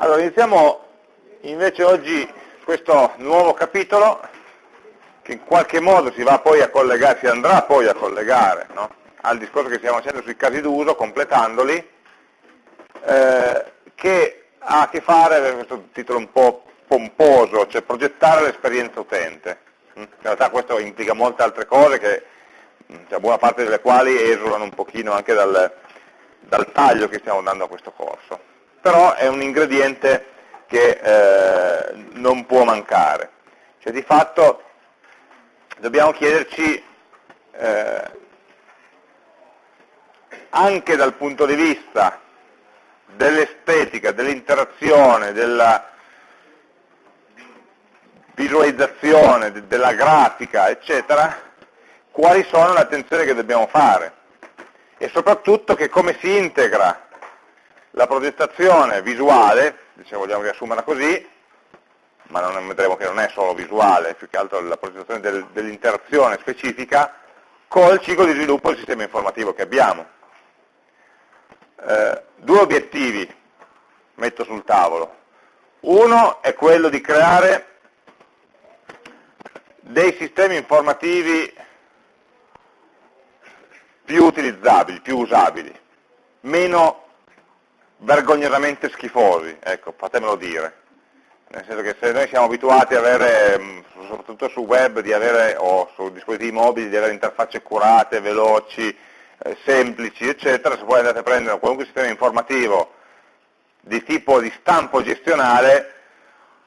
Allora, iniziamo invece oggi questo nuovo capitolo che in qualche modo si va poi a collegare, si andrà poi a collegare no? al discorso che stiamo facendo sui casi d'uso, completandoli, eh, che ha a che fare, con questo titolo un po' pomposo, cioè progettare l'esperienza utente. In realtà questo implica molte altre cose, che, cioè, buona parte delle quali esulano un pochino anche dal, dal taglio che stiamo dando a questo corso però è un ingrediente che eh, non può mancare. Cioè di fatto dobbiamo chiederci eh, anche dal punto di vista dell'estetica, dell'interazione, della visualizzazione, della grafica, eccetera, quali sono le attenzioni che dobbiamo fare e soprattutto che come si integra la progettazione visuale, se vogliamo riassumerla così, ma non vedremo che non è solo visuale, più che altro la progettazione del, dell'interazione specifica, col ciclo di sviluppo del sistema informativo che abbiamo. Eh, due obiettivi metto sul tavolo. Uno è quello di creare dei sistemi informativi più utilizzabili, più usabili, meno vergognosamente schifosi, ecco, fatemelo dire. Nel senso che se noi siamo abituati a avere, mm, soprattutto su web, avere, o su dispositivi mobili, di avere interfacce curate, veloci, eh, semplici, eccetera, se poi andate a prendere qualunque sistema informativo di tipo di stampo gestionale,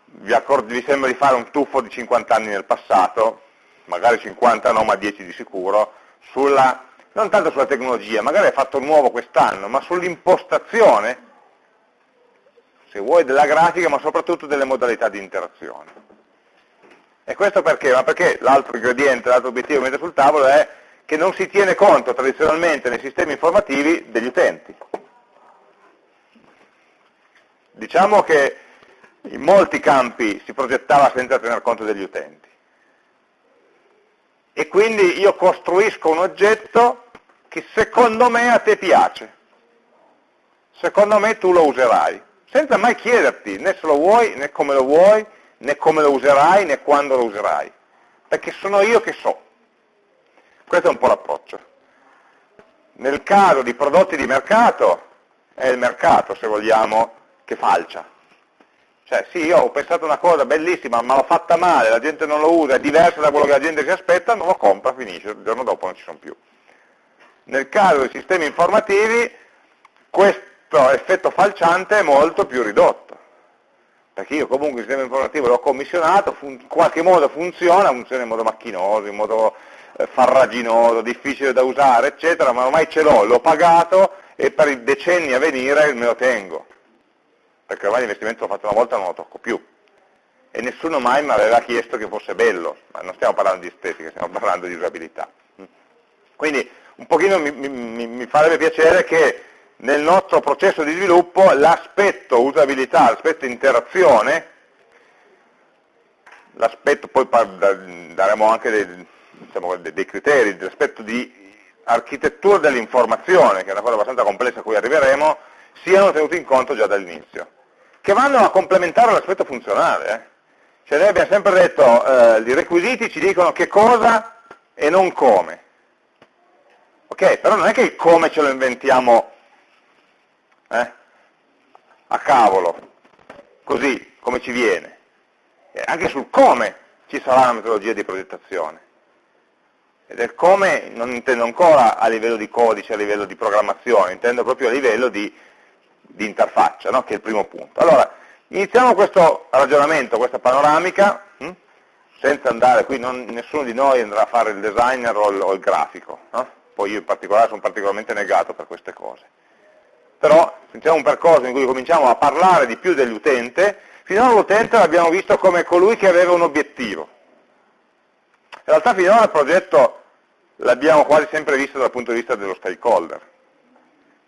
vi, vi sembra di fare un tuffo di 50 anni nel passato, magari 50 no, ma 10 di sicuro, sulla non tanto sulla tecnologia, magari è fatto nuovo quest'anno, ma sull'impostazione, se vuoi, della grafica, ma soprattutto delle modalità di interazione. E questo perché? Ma perché l'altro ingrediente, l'altro obiettivo che mette sul tavolo è che non si tiene conto tradizionalmente nei sistemi informativi degli utenti. Diciamo che in molti campi si progettava senza tener conto degli utenti e quindi io costruisco un oggetto che secondo me a te piace, secondo me tu lo userai, senza mai chiederti né se lo vuoi, né come lo vuoi, né come lo userai, né quando lo userai, perché sono io che so. Questo è un po' l'approccio. Nel caso di prodotti di mercato, è il mercato, se vogliamo, che falcia. Cioè sì, io ho pensato una cosa bellissima, ma l'ho fatta male, la gente non lo usa, è diversa da quello che la gente si aspetta, non lo compra, finisce, il giorno dopo non ci sono più. Nel caso dei sistemi informativi questo effetto falciante è molto più ridotto, perché io comunque il sistema informativo l'ho commissionato, in qualche modo funziona, funziona in modo macchinoso, in modo eh, farraginoso, difficile da usare, eccetera, ma ormai ce l'ho, l'ho pagato e per i decenni a venire me lo tengo perché ormai l'investimento l'ho fatto una volta e non lo tocco più. E nessuno mai mi aveva chiesto che fosse bello, ma non stiamo parlando di estetica, stiamo parlando di usabilità. Quindi un pochino mi, mi, mi farebbe piacere che nel nostro processo di sviluppo l'aspetto usabilità, l'aspetto interazione, l'aspetto, poi daremo anche dei, diciamo, dei criteri, l'aspetto di architettura dell'informazione, che è una cosa abbastanza complessa a cui arriveremo, siano tenuti in conto già dall'inizio che vanno a complementare l'aspetto funzionale. Eh. Cioè noi abbiamo sempre detto, eh, i requisiti ci dicono che cosa e non come. Ok, però non è che il come ce lo inventiamo eh, a cavolo, così, come ci viene. E anche sul come ci sarà una metodologia di progettazione. E del come non intendo ancora a livello di codice, a livello di programmazione, intendo proprio a livello di di interfaccia, no? che è il primo punto. Allora, iniziamo questo ragionamento, questa panoramica, hm? senza andare, qui non, nessuno di noi andrà a fare il designer o il, o il grafico, no? poi io in particolare sono particolarmente negato per queste cose. Però iniziamo un percorso in cui cominciamo a parlare di più dell'utente, finora l'utente l'abbiamo visto come colui che aveva un obiettivo. In realtà finora il progetto l'abbiamo quasi sempre visto dal punto di vista dello stakeholder,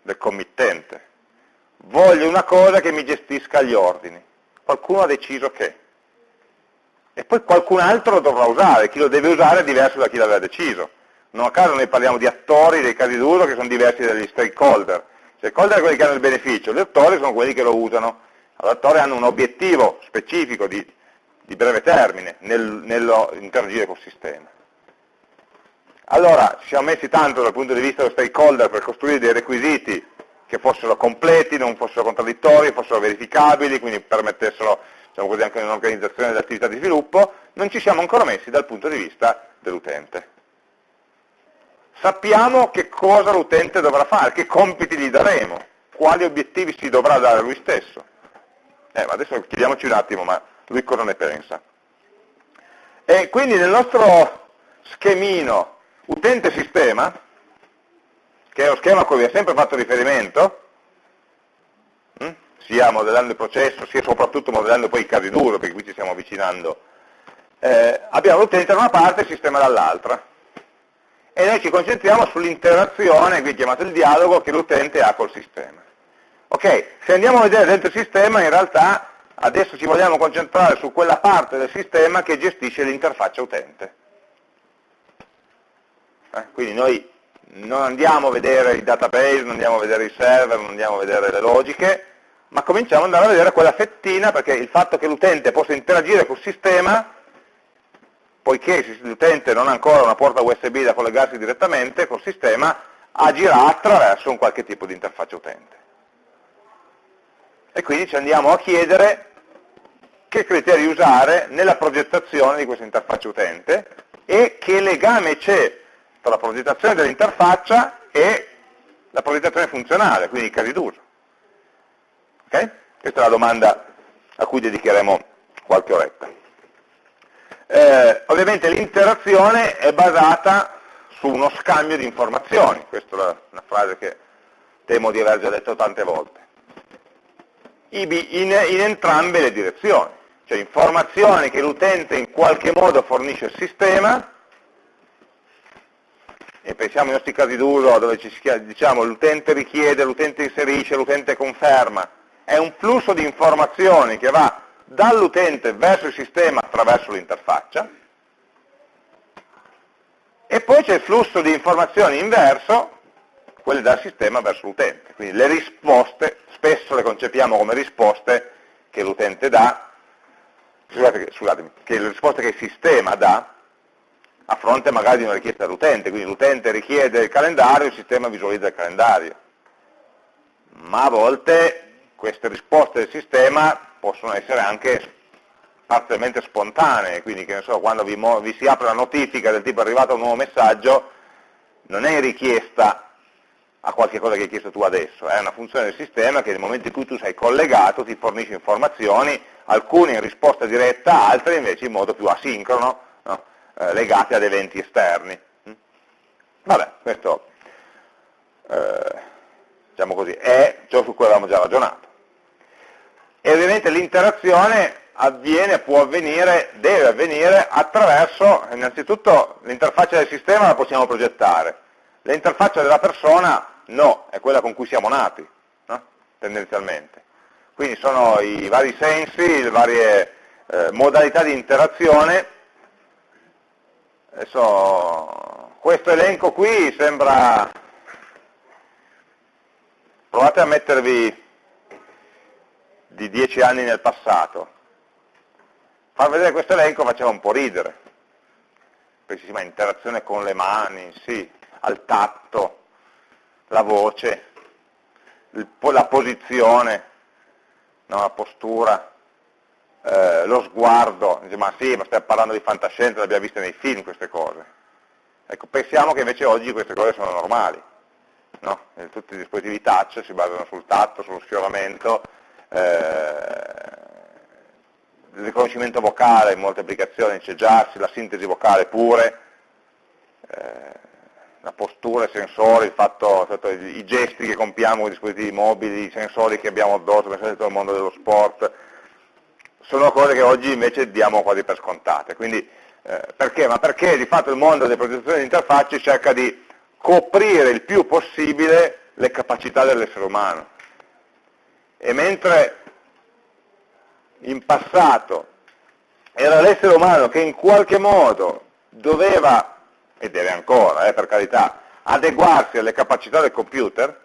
del committente voglio una cosa che mi gestisca gli ordini. Qualcuno ha deciso che. E poi qualcun altro lo dovrà usare, chi lo deve usare è diverso da chi l'aveva deciso. Non a caso noi parliamo di attori dei casi d'uso che sono diversi dagli stakeholder. Stakeholder sono quelli che hanno il beneficio, gli attori sono quelli che lo usano adattori hanno un obiettivo specifico di, di breve termine nel, nello interagire col sistema. Allora, ci siamo messi tanto dal punto di vista dello stakeholder per costruire dei requisiti che fossero completi, non fossero contraddittori, fossero verificabili, quindi permettessero diciamo così, anche un'organizzazione dell'attività di sviluppo, non ci siamo ancora messi dal punto di vista dell'utente. Sappiamo che cosa l'utente dovrà fare, che compiti gli daremo, quali obiettivi si dovrà dare lui stesso. Eh, adesso chiediamoci un attimo, ma lui cosa ne pensa? E quindi nel nostro schemino utente-sistema, che è lo schema a cui vi ho sempre fatto riferimento, hm, sia modellando il processo, sia soprattutto modellando poi i casi duro, perché qui ci stiamo avvicinando, eh, abbiamo l'utente da una parte e il sistema dall'altra. E noi ci concentriamo sull'interazione, qui chiamato il dialogo, che l'utente ha col sistema. Ok, se andiamo a vedere dentro il sistema, in realtà adesso ci vogliamo concentrare su quella parte del sistema che gestisce l'interfaccia utente. Eh, quindi noi non andiamo a vedere i database, non andiamo a vedere i server, non andiamo a vedere le logiche, ma cominciamo ad andare a vedere quella fettina, perché il fatto che l'utente possa interagire col sistema, poiché l'utente non ha ancora una porta USB da collegarsi direttamente col sistema, agirà attraverso un qualche tipo di interfaccia utente. E quindi ci andiamo a chiedere che criteri usare nella progettazione di questa interfaccia utente e che legame c'è tra la progettazione dell'interfaccia e la progettazione funzionale, quindi i casi d'uso. Okay? Questa è la domanda a cui dedicheremo qualche oretta. Eh, ovviamente l'interazione è basata su uno scambio di informazioni, questa è una frase che temo di aver già detto tante volte, in, in entrambe le direzioni, cioè informazioni che l'utente in qualche modo fornisce al sistema e pensiamo ai nostri casi d'uso dove ci diciamo l'utente richiede, l'utente inserisce, l'utente conferma, è un flusso di informazioni che va dall'utente verso il sistema attraverso l'interfaccia. E poi c'è il flusso di informazioni inverso, quelle dal sistema verso l'utente, quindi le risposte spesso le concepiamo come risposte che l'utente dà, scusate, scusatemi, che le risposte che il sistema dà a fronte magari di una richiesta dell'utente, quindi l'utente richiede il calendario, il sistema visualizza il calendario. Ma a volte queste risposte del sistema possono essere anche parzialmente spontanee, quindi che ne so, quando vi, vi si apre la notifica del tipo è arrivato un nuovo messaggio, non è richiesta a qualche cosa che hai chiesto tu adesso, è una funzione del sistema che nel momento in cui tu sei collegato ti fornisce informazioni, alcune in risposta diretta, altre invece in modo più asincrono, eh, legate ad eventi esterni. Vabbè, questo eh, diciamo così, è ciò su cui avevamo già ragionato. E ovviamente l'interazione avviene, può avvenire, deve avvenire attraverso, innanzitutto l'interfaccia del sistema la possiamo progettare, l'interfaccia della persona no, è quella con cui siamo nati, no? tendenzialmente. Quindi sono i vari sensi, le varie eh, modalità di interazione Adesso, questo elenco qui sembra... Provate a mettervi di dieci anni nel passato. Far vedere questo elenco faceva un po' ridere. Perché si chiama interazione con le mani, sì, al tatto, la voce, la posizione, no, la postura eh, lo sguardo, dice ma sì, ma stai parlando di fantascienza, le abbiamo viste nei film queste cose. Ecco, pensiamo che invece oggi queste cose sono normali. No? Tutti i dispositivi touch si basano sul tatto, sullo sfioramento, eh, il riconoscimento vocale in molte applicazioni c'è già, la sintesi vocale pure, eh, la postura, i sensori, fatto, fatto, i gesti che compiamo con i dispositivi mobili, i sensori che abbiamo addosso, pensate tutto il mondo dello sport, sono cose che oggi invece diamo quasi per scontate. Quindi, eh, perché? Ma perché di fatto il mondo delle progettazioni di interfacce cerca di coprire il più possibile le capacità dell'essere umano. E mentre in passato era l'essere umano che in qualche modo doveva, e deve ancora, eh, per carità, adeguarsi alle capacità del computer,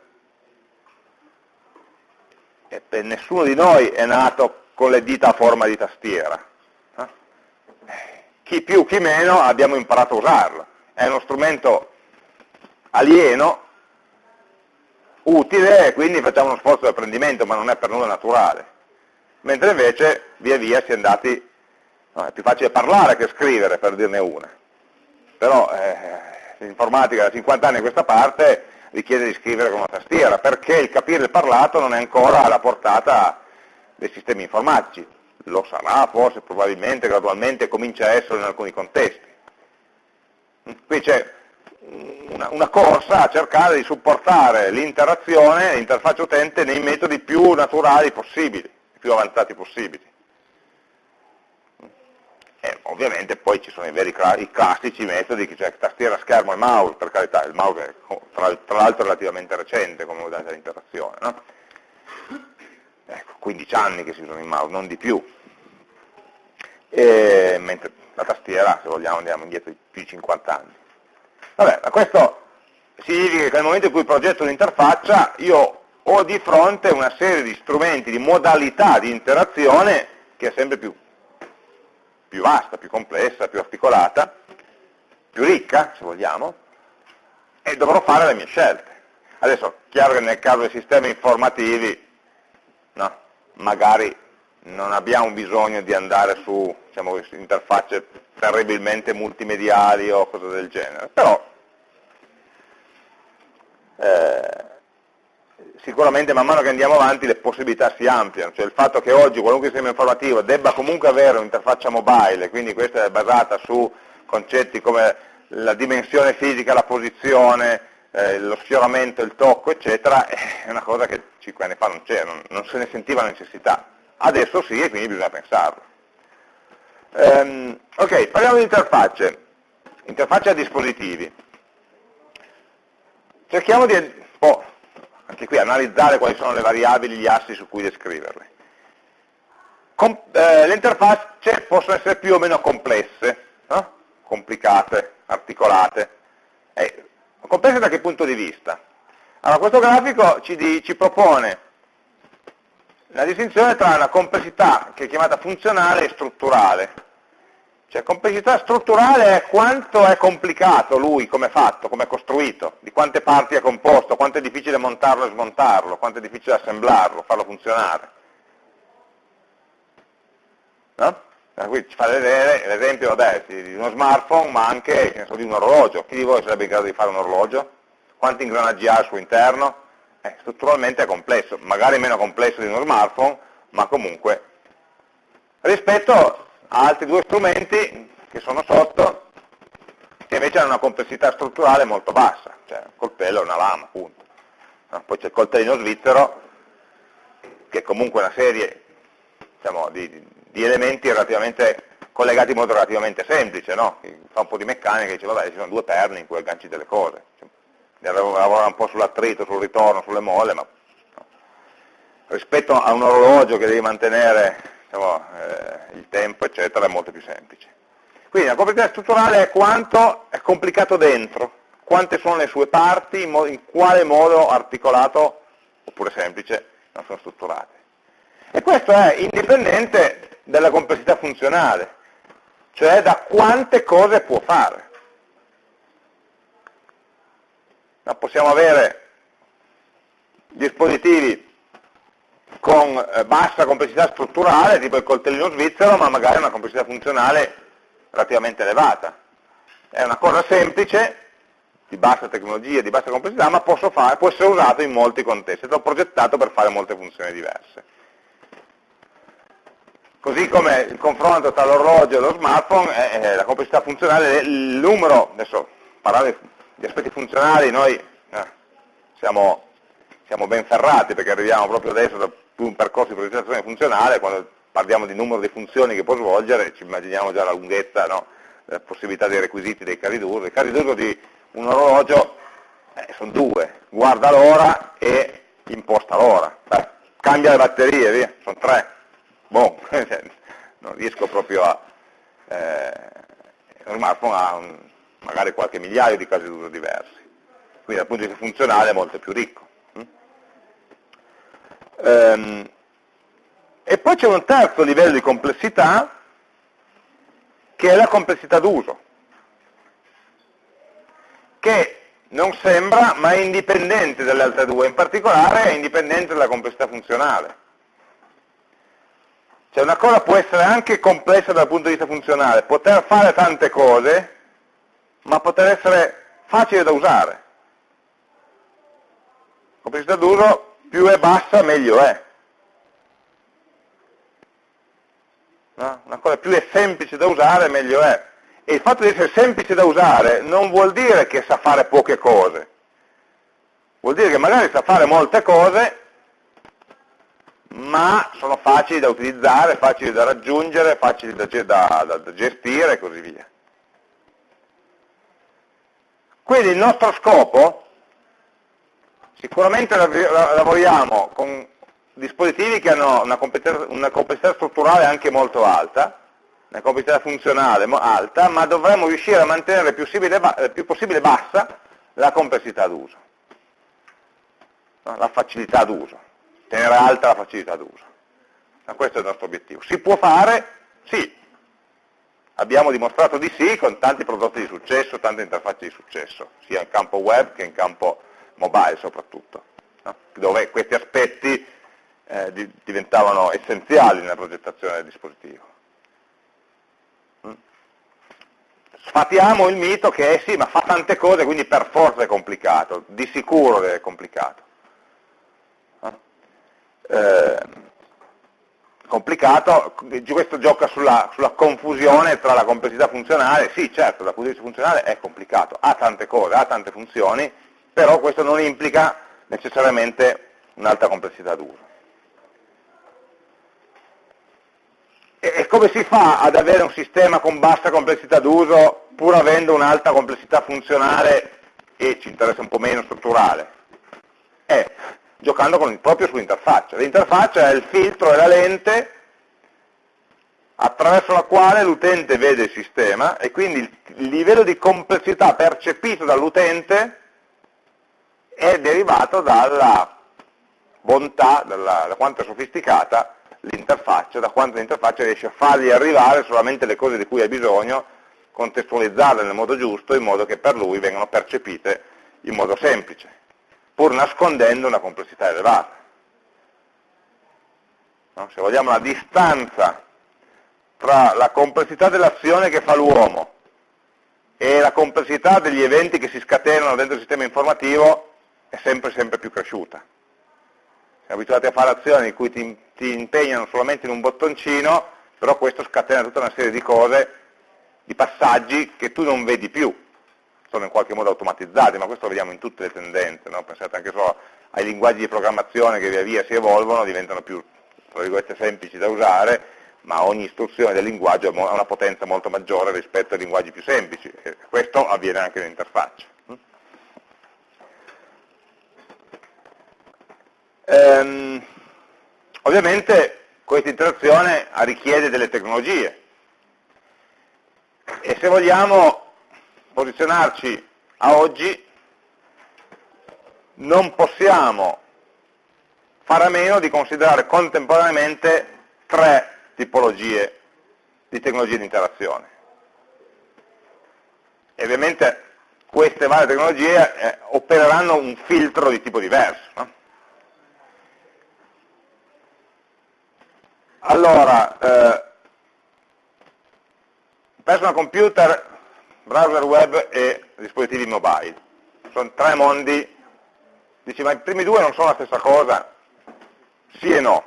e nessuno di noi è nato con le dita a forma di tastiera. Eh? Chi più, chi meno abbiamo imparato a usarlo. È uno strumento alieno, utile, e quindi facciamo uno sforzo di apprendimento, ma non è per nulla naturale. Mentre invece via via si è andati, no, è più facile parlare che scrivere, per dirne una. Però eh, l'informatica da 50 anni a questa parte richiede di scrivere con una tastiera, perché il capire il parlato non è ancora alla portata dei sistemi informatici. Lo sarà forse, probabilmente, gradualmente, comincia a essere in alcuni contesti. Qui c'è una, una, corsa a cercare di supportare l'interazione, l'interfaccia utente nei metodi più naturali possibili, più avanzati possibili. E ovviamente poi ci sono i veri i classici metodi, cioè tastiera, schermo e mouse, per carità, il mouse è tra, tra l'altro relativamente recente come modalità di interazione, no? Ecco, 15 anni che si usano i mouse, non di più, e, mentre la tastiera, se vogliamo, andiamo indietro di più di 50 anni. Vabbè, ma questo significa che nel momento in cui progetto un'interfaccia, io ho di fronte una serie di strumenti, di modalità di interazione che è sempre più più vasta, più complessa, più articolata, più ricca, se vogliamo, e dovrò fare le mie scelte. Adesso, chiaro che nel caso dei sistemi informativi, no, magari non abbiamo bisogno di andare su diciamo, interfacce terribilmente multimediali o cose del genere, però eh, sicuramente man mano che andiamo avanti le possibilità si ampliano, cioè il fatto che oggi qualunque sistema informativo debba comunque avere un'interfaccia mobile, quindi questa è basata su concetti come la dimensione fisica, la posizione, eh, lo sfioramento, il tocco, eccetera, è una cosa che 5 anni fa non c'era, non, non, se ne sentiva la necessità. Adesso sì e quindi bisogna pensarlo. Um, ok, parliamo di interfacce, interfacce a dispositivi. Cerchiamo di oh, anche qui analizzare quali sono le variabili, gli assi su cui descriverle. Eh, le interfacce possono essere più o meno complesse, no? complicate, articolate. Eh, complesse da che punto di vista? Allora, questo grafico ci, di, ci propone la distinzione tra una complessità che è chiamata funzionale e strutturale. Cioè complessità strutturale è quanto è complicato lui, come è fatto, come è costruito, di quante parti è composto, quanto è difficile montarlo e smontarlo, quanto è difficile assemblarlo, farlo funzionare. No? Qui ci fa vedere l'esempio di uno smartphone, ma anche so, di un orologio. Chi di voi sarebbe in grado di fare un orologio? Quanti ingranaggi ha al suo interno? Eh, strutturalmente è complesso, magari meno complesso di uno smartphone, ma comunque rispetto altri due strumenti che sono sotto, che invece hanno una complessità strutturale molto bassa, cioè un coltello e una lama, appunto. No? Poi c'è il coltellino svizzero, che è comunque una serie diciamo, di, di, elementi relativamente collegati in modo relativamente semplice, no? fa un po' di meccanica e dice vabbè ci sono due perni in cui agganci delle cose, cioè, lavora un po' sull'attrito, sul ritorno, sulle molle, ma no. rispetto a un orologio che devi mantenere diciamo, eh, il tempo, eccetera, è molto più semplice. Quindi la complessità strutturale è quanto è complicato dentro, quante sono le sue parti, in, in quale modo articolato, oppure semplice, non sono strutturate. E questo è indipendente dalla complessità funzionale, cioè da quante cose può fare. No, possiamo avere dispositivi con eh, bassa complessità strutturale, tipo il coltellino svizzero, ma magari una complessità funzionale relativamente elevata. È una cosa semplice, di bassa tecnologia, di bassa complessità, ma fare, può essere usato in molti contesti, è stato progettato per fare molte funzioni diverse. Così come il confronto tra l'orologio e lo smartphone, è, la complessità funzionale, il numero, adesso parlare di aspetti funzionali, noi eh, siamo, siamo ben ferrati perché arriviamo proprio adesso da un percorso di progettazione funzionale, quando parliamo di numero di funzioni che può svolgere, ci immaginiamo già la lunghezza, no? la possibilità dei requisiti dei casi d'uso. I casi d'uso di un orologio eh, sono due, guarda l'ora e imposta l'ora. Cambia le batterie, via, sono tre. Boh, non riesco proprio a... Eh, lo smartphone ha un, magari qualche migliaio di casi d'uso diversi. Quindi dal punto di vista funzionale è molto più ricco. Ehm, e poi c'è un terzo livello di complessità, che è la complessità d'uso, che non sembra, ma è indipendente dalle altre due, in particolare è indipendente dalla complessità funzionale. Cioè una cosa può essere anche complessa dal punto di vista funzionale, poter fare tante cose, ma poter essere facile da usare. Complessità d'uso più è bassa meglio è. No? Una cosa più è semplice da usare meglio è. E il fatto di essere semplice da usare non vuol dire che sa fare poche cose. Vuol dire che magari sa fare molte cose, ma sono facili da utilizzare, facili da raggiungere, facili da, da, da, da gestire e così via. Quindi il nostro scopo, sicuramente lavoriamo con dispositivi che hanno una complessità, una complessità strutturale anche molto alta, una complessità funzionale alta, ma dovremmo riuscire a mantenere il più possibile, il più possibile bassa la complessità d'uso, la facilità d'uso, tenere alta la facilità d'uso. Questo è il nostro obiettivo. Si può fare? Sì, Abbiamo dimostrato di sì con tanti prodotti di successo, tante interfacce di successo, sia in campo web che in campo mobile soprattutto, no? dove questi aspetti eh, di, diventavano essenziali nella progettazione del dispositivo. Mm. Sfatiamo il mito che eh sì, ma fa tante cose, quindi per forza è complicato, di sicuro è complicato. Eh, complicato, questo gioca sulla, sulla, confusione tra la complessità funzionale, sì certo dal punto di vista funzionale è complicato, ha tante cose, ha tante funzioni, però questo non implica necessariamente un'alta complessità d'uso. E, e come si fa ad avere un sistema con bassa complessità d'uso pur avendo un'alta complessità funzionale e ci interessa un po' meno strutturale? Eh, giocando con, proprio sull'interfaccia. L'interfaccia è il filtro e la lente attraverso la quale l'utente vede il sistema e quindi il livello di complessità percepito dall'utente è derivato dalla bontà, dalla, da quanto è sofisticata l'interfaccia, da quanto l'interfaccia riesce a fargli arrivare solamente le cose di cui ha bisogno, contestualizzarle nel modo giusto, in modo che per lui vengano percepite in modo semplice pur nascondendo una complessità elevata. No? Se vogliamo la distanza tra la complessità dell'azione che fa l'uomo e la complessità degli eventi che si scatenano dentro il sistema informativo è sempre, sempre più cresciuta. Siamo abituati a fare azioni in cui ti, ti impegnano solamente in un bottoncino, però questo scatena tutta una serie di cose, di passaggi che tu non vedi più, sono in qualche modo automatizzati, ma questo lo vediamo in tutte le tendenze, no? pensate anche solo ai linguaggi di programmazione che via via si evolvono, diventano più semplici da usare, ma ogni istruzione del linguaggio ha una potenza molto maggiore rispetto ai linguaggi più semplici, e questo avviene anche nell'interfaccia. Ehm, ovviamente questa interazione richiede delle tecnologie e se vogliamo posizionarci a oggi, non possiamo fare a meno di considerare contemporaneamente tre tipologie di tecnologie di interazione. E ovviamente queste varie tecnologie eh, opereranno un filtro di tipo diverso. No? Allora, eh, personal computer browser web e dispositivi mobile. Sono tre mondi, dici ma i primi due non sono la stessa cosa? Sì e no.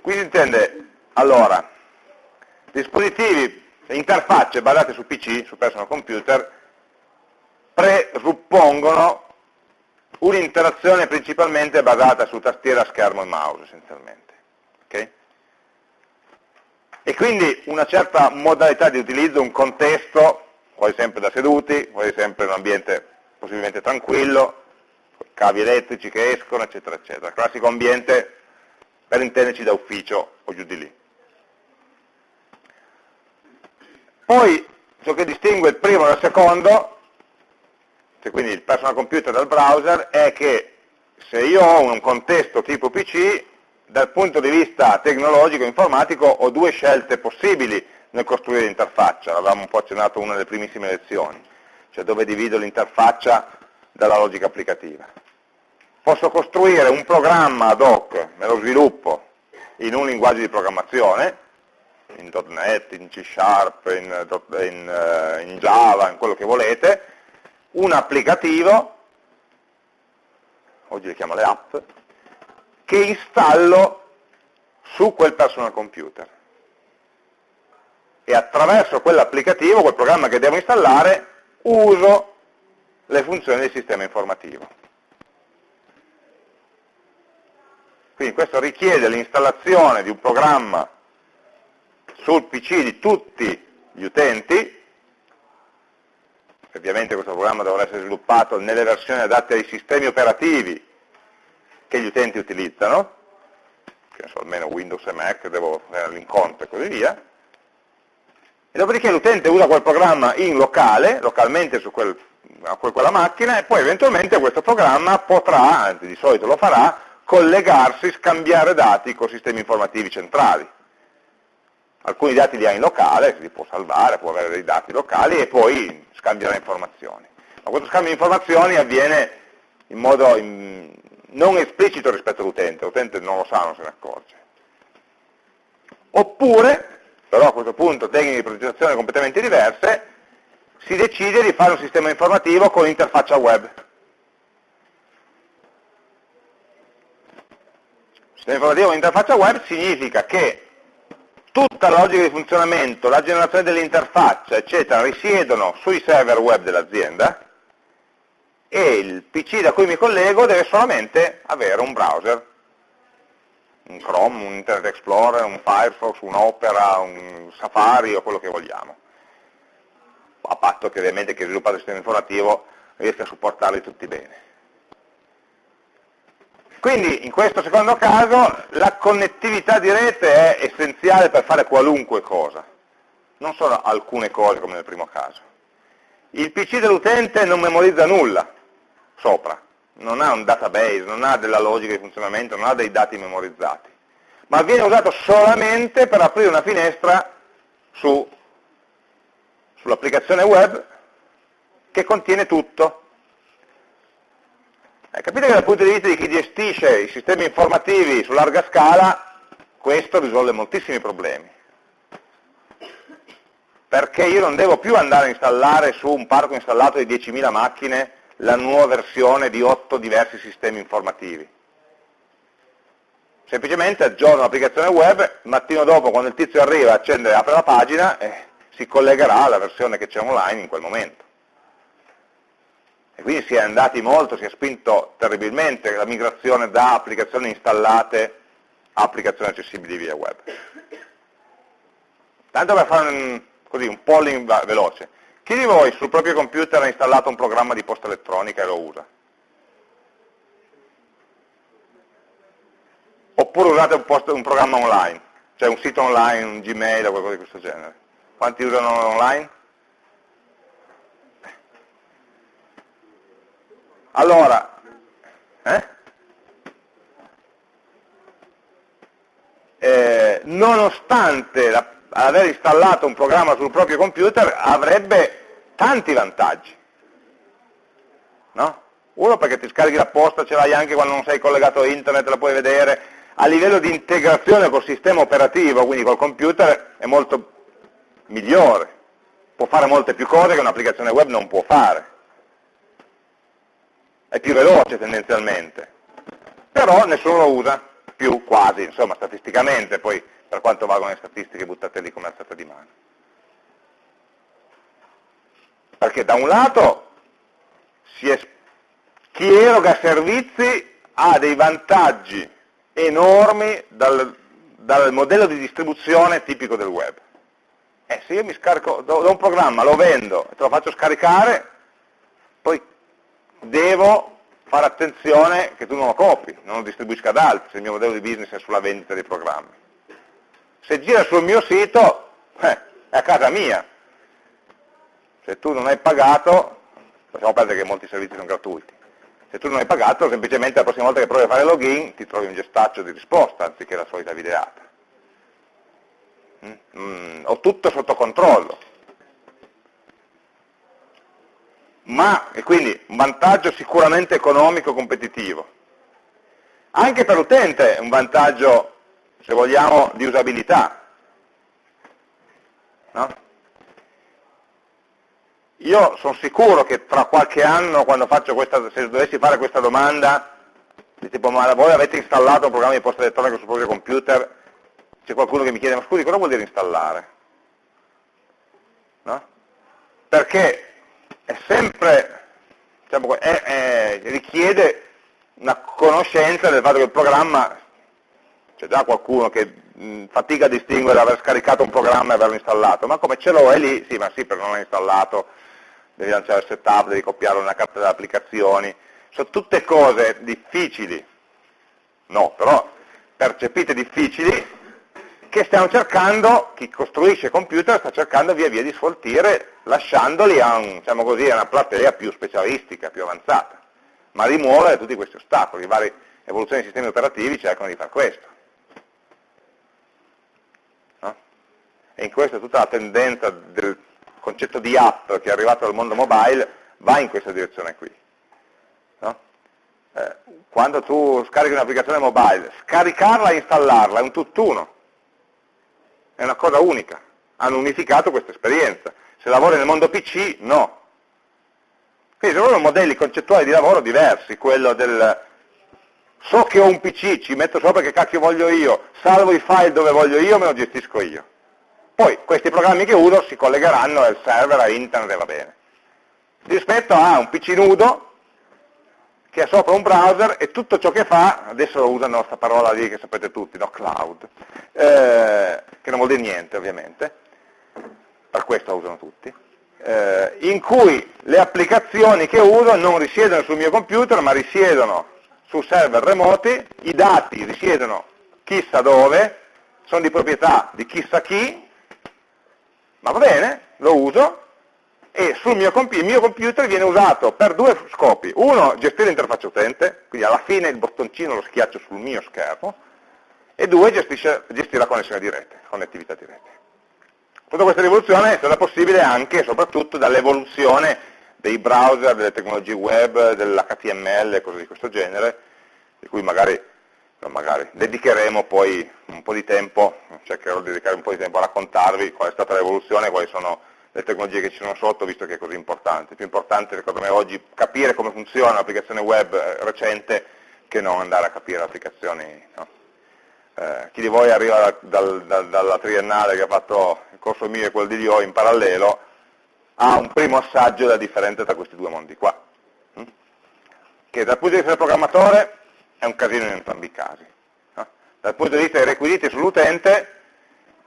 Qui si intende, allora, dispositivi, interfacce basate su PC, su personal computer, presuppongono un'interazione principalmente basata su tastiera, schermo e mouse essenzialmente. Okay? E quindi una certa modalità di utilizzo, un contesto, quasi sempre da seduti, quasi sempre in un ambiente possibilmente tranquillo, cavi elettrici che escono, eccetera, eccetera. Classico ambiente per intenderci da ufficio o giù di lì. Poi ciò che distingue il primo dal secondo, cioè quindi il personal computer dal browser, è che se io ho un contesto tipo PC, dal punto di vista tecnologico e informatico ho due scelte possibili nel costruire l'interfaccia, l'avevamo un po' accennato una delle primissime lezioni, cioè dove divido l'interfaccia dalla logica applicativa. Posso costruire un programma ad hoc, me lo sviluppo in un linguaggio di programmazione, in .NET, in C Sharp, in, in, eh, in Java, in quello che volete, un applicativo, oggi le chiamo le app, che installo su quel personal computer. E attraverso quell'applicativo, quel programma che devo installare, uso le funzioni del sistema informativo. Quindi questo richiede l'installazione di un programma sul PC di tutti gli utenti, ovviamente questo programma dovrà essere sviluppato nelle versioni adatte ai sistemi operativi che gli utenti utilizzano, che so, almeno Windows e Mac, devo avere l'incontro e così via, e dopodiché l'utente usa quel programma in locale, localmente su quel, quella macchina, e poi eventualmente questo programma potrà, anzi di solito lo farà, collegarsi, scambiare dati con sistemi informativi centrali. Alcuni dati li ha in locale, li può salvare, può avere dei dati locali e poi scambierà informazioni. Ma questo scambio di informazioni avviene in modo non esplicito rispetto all'utente, l'utente non lo sa, non se ne accorge. Oppure, però a questo punto tecniche di progettazione completamente diverse, si decide di fare un sistema informativo con interfaccia web. Sistema informativo con interfaccia web significa che tutta la logica di funzionamento, la generazione dell'interfaccia, eccetera, risiedono sui server web dell'azienda, e il PC da cui mi collego deve solamente avere un browser, un Chrome, un Internet Explorer, un Firefox, un Opera, un Safari o quello che vogliamo, a patto che ovviamente chi sviluppa il sistema informativo riesca a supportarli tutti bene. Quindi in questo secondo caso la connettività di rete è essenziale per fare qualunque cosa, non solo alcune cose come nel primo caso. Il PC dell'utente non memorizza nulla, sopra, non ha un database, non ha della logica di funzionamento, non ha dei dati memorizzati, ma viene usato solamente per aprire una finestra su, sull'applicazione web che contiene tutto. Eh, capite che dal punto di vista di chi gestisce i sistemi informativi su larga scala, questo risolve moltissimi problemi. Perché io non devo più andare a installare su un parco installato di 10.000 macchine la nuova versione di otto diversi sistemi informativi. Semplicemente aggiorno l'applicazione web, il mattino dopo quando il tizio arriva, accende e apre la pagina e si collegherà alla versione che c'è online in quel momento. E quindi si è andati molto, si è spinto terribilmente la migrazione da applicazioni installate a applicazioni accessibili via web. Tanto per fare un, così, un polling veloce, chi di voi sul proprio computer ha installato un programma di posta elettronica e lo usa? Oppure usate un, post, un programma online, cioè un sito online, un Gmail o qualcosa di questo genere? Quanti usano online? Allora, eh? Eh, nonostante la aver installato un programma sul proprio computer avrebbe tanti vantaggi. No? Uno perché ti scarichi la posta, ce l'hai anche quando non sei collegato a internet, la puoi vedere, a livello di integrazione col sistema operativo, quindi col computer, è molto migliore, può fare molte più cose che un'applicazione web non può fare. È più veloce tendenzialmente, però nessuno lo usa più quasi, insomma statisticamente, poi per quanto valgono le statistiche buttate lì come alzata di mano. Perché da un lato chi eroga servizi ha dei vantaggi enormi dal, dal, modello di distribuzione tipico del web. Eh, se io mi scarico da un programma, lo vendo e te lo faccio scaricare, poi devo fare attenzione che tu non lo copi, non lo distribuisca ad altri, se il mio modello di business è sulla vendita dei programmi. Se gira sul mio sito, eh, è a casa mia, se tu non hai pagato, facciamo perdere che molti servizi sono gratuiti, Se tu non hai pagato, semplicemente la prossima volta che provi a fare login ti trovi un gestaccio di risposta anziché la solita videata. Mm? Mm, ho tutto sotto controllo. Ma, e quindi un vantaggio sicuramente economico competitivo. Anche per l'utente è un vantaggio, se vogliamo, di usabilità. No? Io sono sicuro che tra qualche anno, quando faccio questa, se dovessi fare questa domanda, tipo ma voi avete installato un programma di posta elettronica sul proprio computer, c'è qualcuno che mi chiede ma scusi cosa vuol dire installare? No? Perché è sempre, diciamo, è, è, richiede una conoscenza del fatto che il programma, c'è già qualcuno che mh, fatica a distinguere aver scaricato un programma e averlo installato, ma come ce l'ho è lì, sì ma sì però non l'ho installato, devi lanciare il setup, devi copiare una carta delle applicazioni, sono tutte cose difficili, no, però percepite difficili, che stiamo cercando, chi costruisce computer sta cercando via via di sfoltire, lasciandoli a, un, diciamo così, a una platea più specialistica, più avanzata, ma rimuovere tutti questi ostacoli, le varie evoluzioni dei sistemi operativi cercano di fare questo. E in questo tutta la tendenza del concetto di app che è arrivato dal mondo mobile va in questa direzione qui. No? Eh, quando tu scarichi un'applicazione mobile, scaricarla e installarla è un tutt'uno, è una cosa unica, hanno unificato questa esperienza. Se lavori nel mondo PC, no. Quindi sono modelli concettuali di lavoro diversi, quello del so che ho un PC, ci metto sopra che cacchio voglio io, salvo i file dove voglio io, me lo gestisco io. Poi questi programmi che uso si collegheranno al server, a internet e va bene. Rispetto a un PC nudo che ha sopra un browser e tutto ciò che fa, adesso usano questa parola lì che sapete tutti, no? cloud, eh, che non vuol dire niente ovviamente, per questo la usano tutti, eh, in cui le applicazioni che uso non risiedono sul mio computer ma risiedono su server remoti, i dati risiedono chissà dove, sono di proprietà di chissà chi, ma va bene, lo uso e sul mio il mio computer viene usato per due scopi. Uno, gestire l'interfaccia utente, quindi alla fine il bottoncino lo schiaccio sul mio schermo, e due, gestire la connessione di rete, connettività di rete. Tutta questa rivoluzione è stata possibile anche e soprattutto dall'evoluzione dei browser, delle tecnologie web, dell'HTML e cose di questo genere, di cui magari no, magari dedicheremo poi un po' di tempo, cercherò di dedicare un po' di tempo a raccontarvi qual è stata l'evoluzione, quali sono le tecnologie che ci sono sotto, visto che è così importante. Più importante, secondo me, oggi capire come funziona un'applicazione web eh, recente che non andare a capire applicazioni. No? Eh, chi di voi arriva dal, dal, dalla triennale che ha fatto il corso mio e quello di Dio in parallelo, ha un primo assaggio da differente tra questi due mondi qua. Hm? Che dal punto di vista del programmatore è un casino in entrambi i casi. No? Dal punto di vista dei requisiti sull'utente,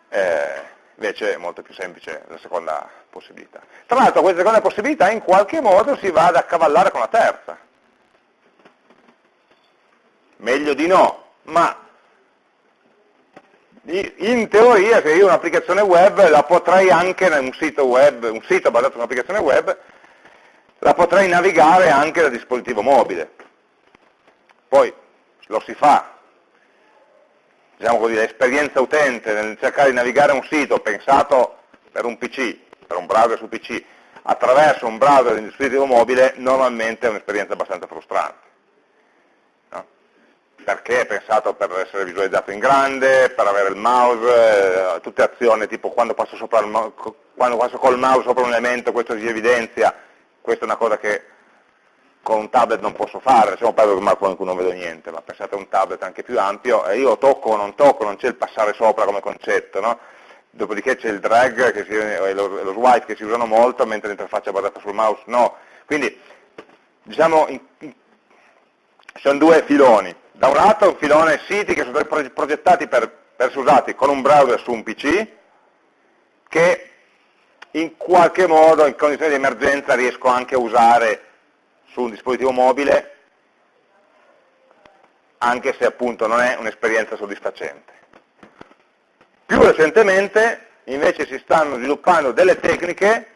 eh, invece è molto più semplice la seconda possibilità. Tra l'altro questa seconda possibilità in qualche modo si va ad accavallare con la terza. Meglio di no, ma in teoria se io un'applicazione web la potrei anche, un sito, web, un sito basato su un'applicazione web, la potrei navigare anche da dispositivo mobile. Poi lo si fa, diciamo così, l'esperienza utente nel cercare di navigare un sito pensato per un PC, per un browser su PC, attraverso un browser di un dispositivo mobile, normalmente è un'esperienza abbastanza frustrante. No? Perché è pensato per essere visualizzato in grande, per avere il mouse, eh, tutte azioni tipo quando passo, il, quando passo col mouse sopra un elemento questo si evidenzia, questa è una cosa che con un tablet non posso fare, lasciamo perdere che Marco non vedo niente, ma pensate a un tablet anche più ampio, e io tocco o non tocco, non c'è il passare sopra come concetto, no? dopodiché c'è il drag e lo, lo, swipe che si usano molto, mentre l'interfaccia basata sul mouse no. Quindi, diciamo, in, in, sono due filoni. Da un lato un filone siti che sono progettati per, per essere usati con un browser su un PC, che in qualche modo, in condizioni di emergenza, riesco anche a usare su un dispositivo mobile anche se appunto non è un'esperienza soddisfacente. Più recentemente invece si stanno sviluppando delle tecniche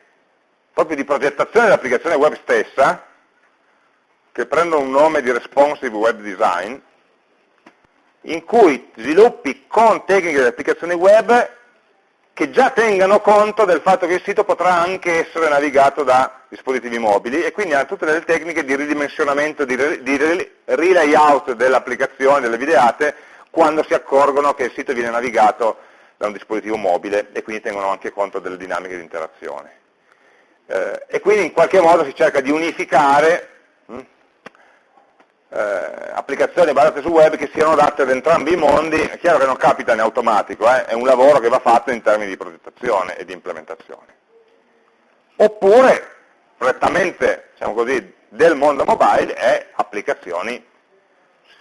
proprio di progettazione dell'applicazione web stessa che prendono un nome di responsive web design, in cui sviluppi con tecniche di applicazioni web che già tengano conto del fatto che il sito potrà anche essere navigato da dispositivi mobili e quindi ha tutte delle tecniche di ridimensionamento, di, relayout dell'applicazione, delle videate, quando si accorgono che il sito viene navigato da un dispositivo mobile e quindi tengono anche conto delle dinamiche di interazione. Eh, e quindi in qualche modo si cerca di unificare eh, applicazioni basate su web che siano adatte ad entrambi i mondi, è chiaro che non capita in automatico, eh, è un lavoro che va fatto in termini di progettazione e di implementazione. Oppure, prettamente, diciamo così, del mondo mobile è applicazioni,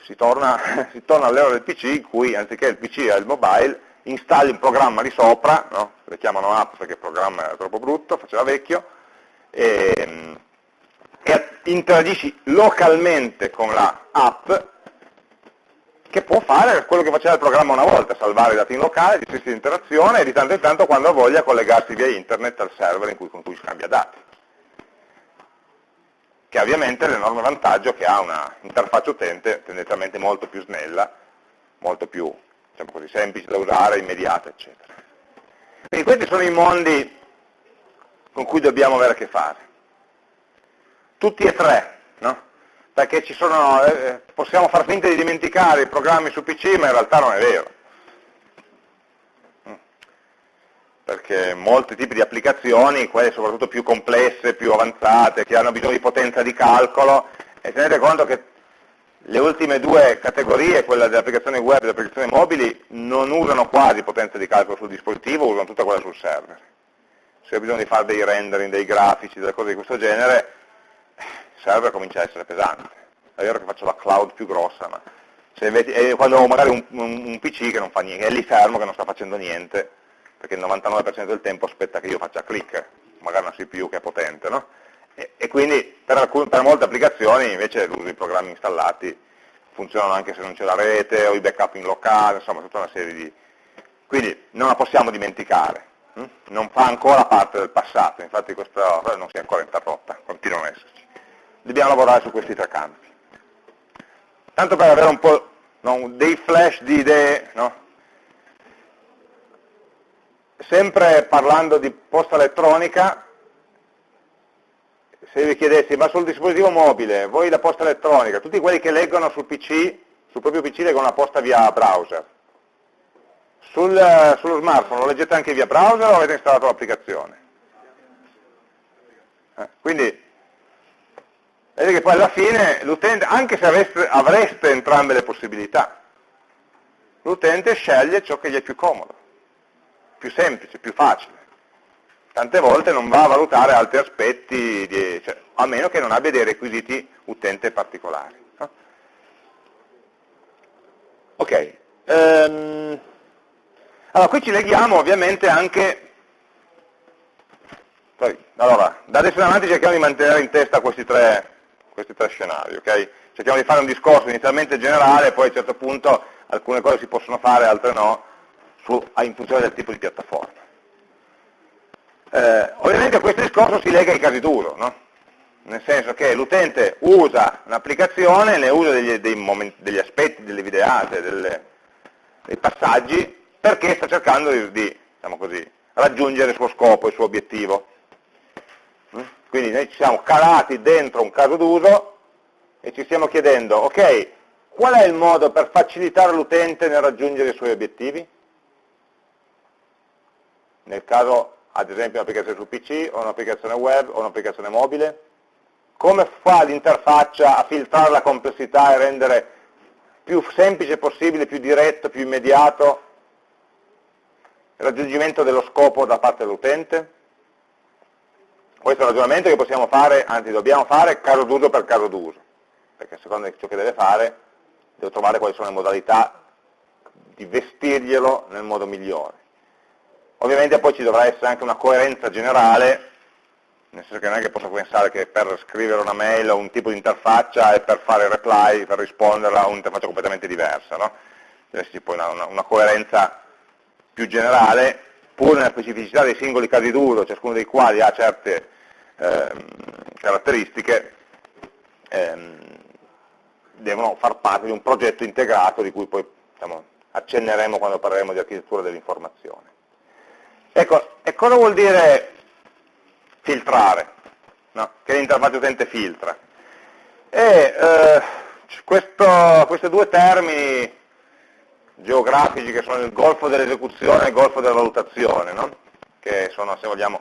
si torna, si torna all'era del PC in cui anziché il PC e il mobile installi un programma di sopra, no? le chiamano app perché il programma era troppo brutto, faceva vecchio, e, e interagisci localmente con la app che può fare quello che faceva il programma una volta, salvare i dati in locale, gestirsi l'interazione e di tanto in tanto quando voglia collegarsi via internet al server cui, con cui scambia dati. Che ha ovviamente l'enorme vantaggio che ha una interfaccia utente tendenzialmente molto più snella, molto più diciamo così, semplice da usare, immediata, eccetera. Quindi questi sono i mondi con cui dobbiamo avere a che fare tutti e tre, no? perché sono, eh, possiamo far finta di dimenticare i programmi su PC, ma in realtà non è vero. Mm. Perché molti tipi di applicazioni, quelle soprattutto più complesse, più avanzate, che hanno bisogno di potenza di calcolo, e tenete conto che le ultime due categorie, quella delle applicazioni web e delle applicazioni mobili, non usano quasi potenza di calcolo sul dispositivo, usano tutta quella sul server. Se ho bisogno di fare dei rendering, dei grafici, delle cose di questo genere, server comincia a essere pesante. È vero che faccio la cloud più grossa, ma se invece, quando ho magari un, un, PC che non fa niente, è lì fermo che non sta facendo niente, perché il 99% del tempo aspetta che io faccia click, magari una CPU che è potente, no? E, e quindi per, alcune, per, molte applicazioni invece l'uso di programmi installati funzionano anche se non c'è la rete o i backup in locale, insomma tutta una serie di... Quindi non la possiamo dimenticare, hm? non fa ancora parte del passato, infatti questa non si è ancora interrotta, continua a esserci dobbiamo lavorare su questi tre campi. Tanto per avere un po' no, dei flash di idee, no? sempre parlando di posta elettronica, se vi chiedessi, ma sul dispositivo mobile, voi la posta elettronica, tutti quelli che leggono sul PC, sul proprio PC leggono la posta via browser, sul, sullo smartphone lo leggete anche via browser o avete installato l'applicazione? Eh, quindi Vedete che poi alla fine l'utente, anche se avreste, avreste entrambe le possibilità, l'utente sceglie ciò che gli è più comodo, più semplice, più facile. Tante volte non va a valutare altri aspetti, di, cioè, a meno che non abbia dei requisiti utente particolari. No? Ok, um, allora qui ci leghiamo ovviamente anche allora, da adesso in avanti cerchiamo di mantenere in testa questi tre, questi tre scenari, ok? Cerchiamo di fare un discorso inizialmente generale, poi a un certo punto alcune cose si possono fare, altre no, su, in funzione del tipo di piattaforma. Eh, ovviamente questo discorso si lega ai casi duro, no? nel senso che l'utente usa un'applicazione, ne usa degli, dei momenti, degli, aspetti, delle videate, delle, dei passaggi, perché sta cercando di, di diciamo così, raggiungere il suo scopo, il suo obiettivo. Quindi noi ci siamo calati dentro un caso d'uso e ci stiamo chiedendo, ok, qual è il modo per facilitare l'utente nel raggiungere i suoi obiettivi? Nel caso, ad esempio, un'applicazione su PC, o un'applicazione web, o un'applicazione mobile? Come fa l'interfaccia a filtrare la complessità e rendere più semplice possibile, più diretto, più immediato il raggiungimento dello scopo da parte dell'utente? Questo è un ragionamento che possiamo fare, anzi dobbiamo fare caso d'uso per caso d'uso, perché secondo ciò che deve fare devo trovare quali sono le modalità di vestirglielo nel modo migliore. Ovviamente poi ci dovrà essere anche una coerenza generale, nel senso che non è che posso pensare che per scrivere una mail o un tipo di interfaccia e per fare reply, per risponderla, un'interfaccia completamente diversa. No? Deve esserci poi una, una, una coerenza più generale, pur nella specificità dei singoli casi d'uso, ciascuno dei quali ha certe ehm, caratteristiche, ehm, devono far parte di un progetto integrato di cui poi diciamo, accenneremo quando parleremo di architettura dell'informazione. Ecco, e cosa vuol dire filtrare? No? Che l'interfaccia utente filtra? E, eh, questo, questi due termini geografici che sono il golfo dell'esecuzione e il golfo della valutazione, no? che sono, se vogliamo,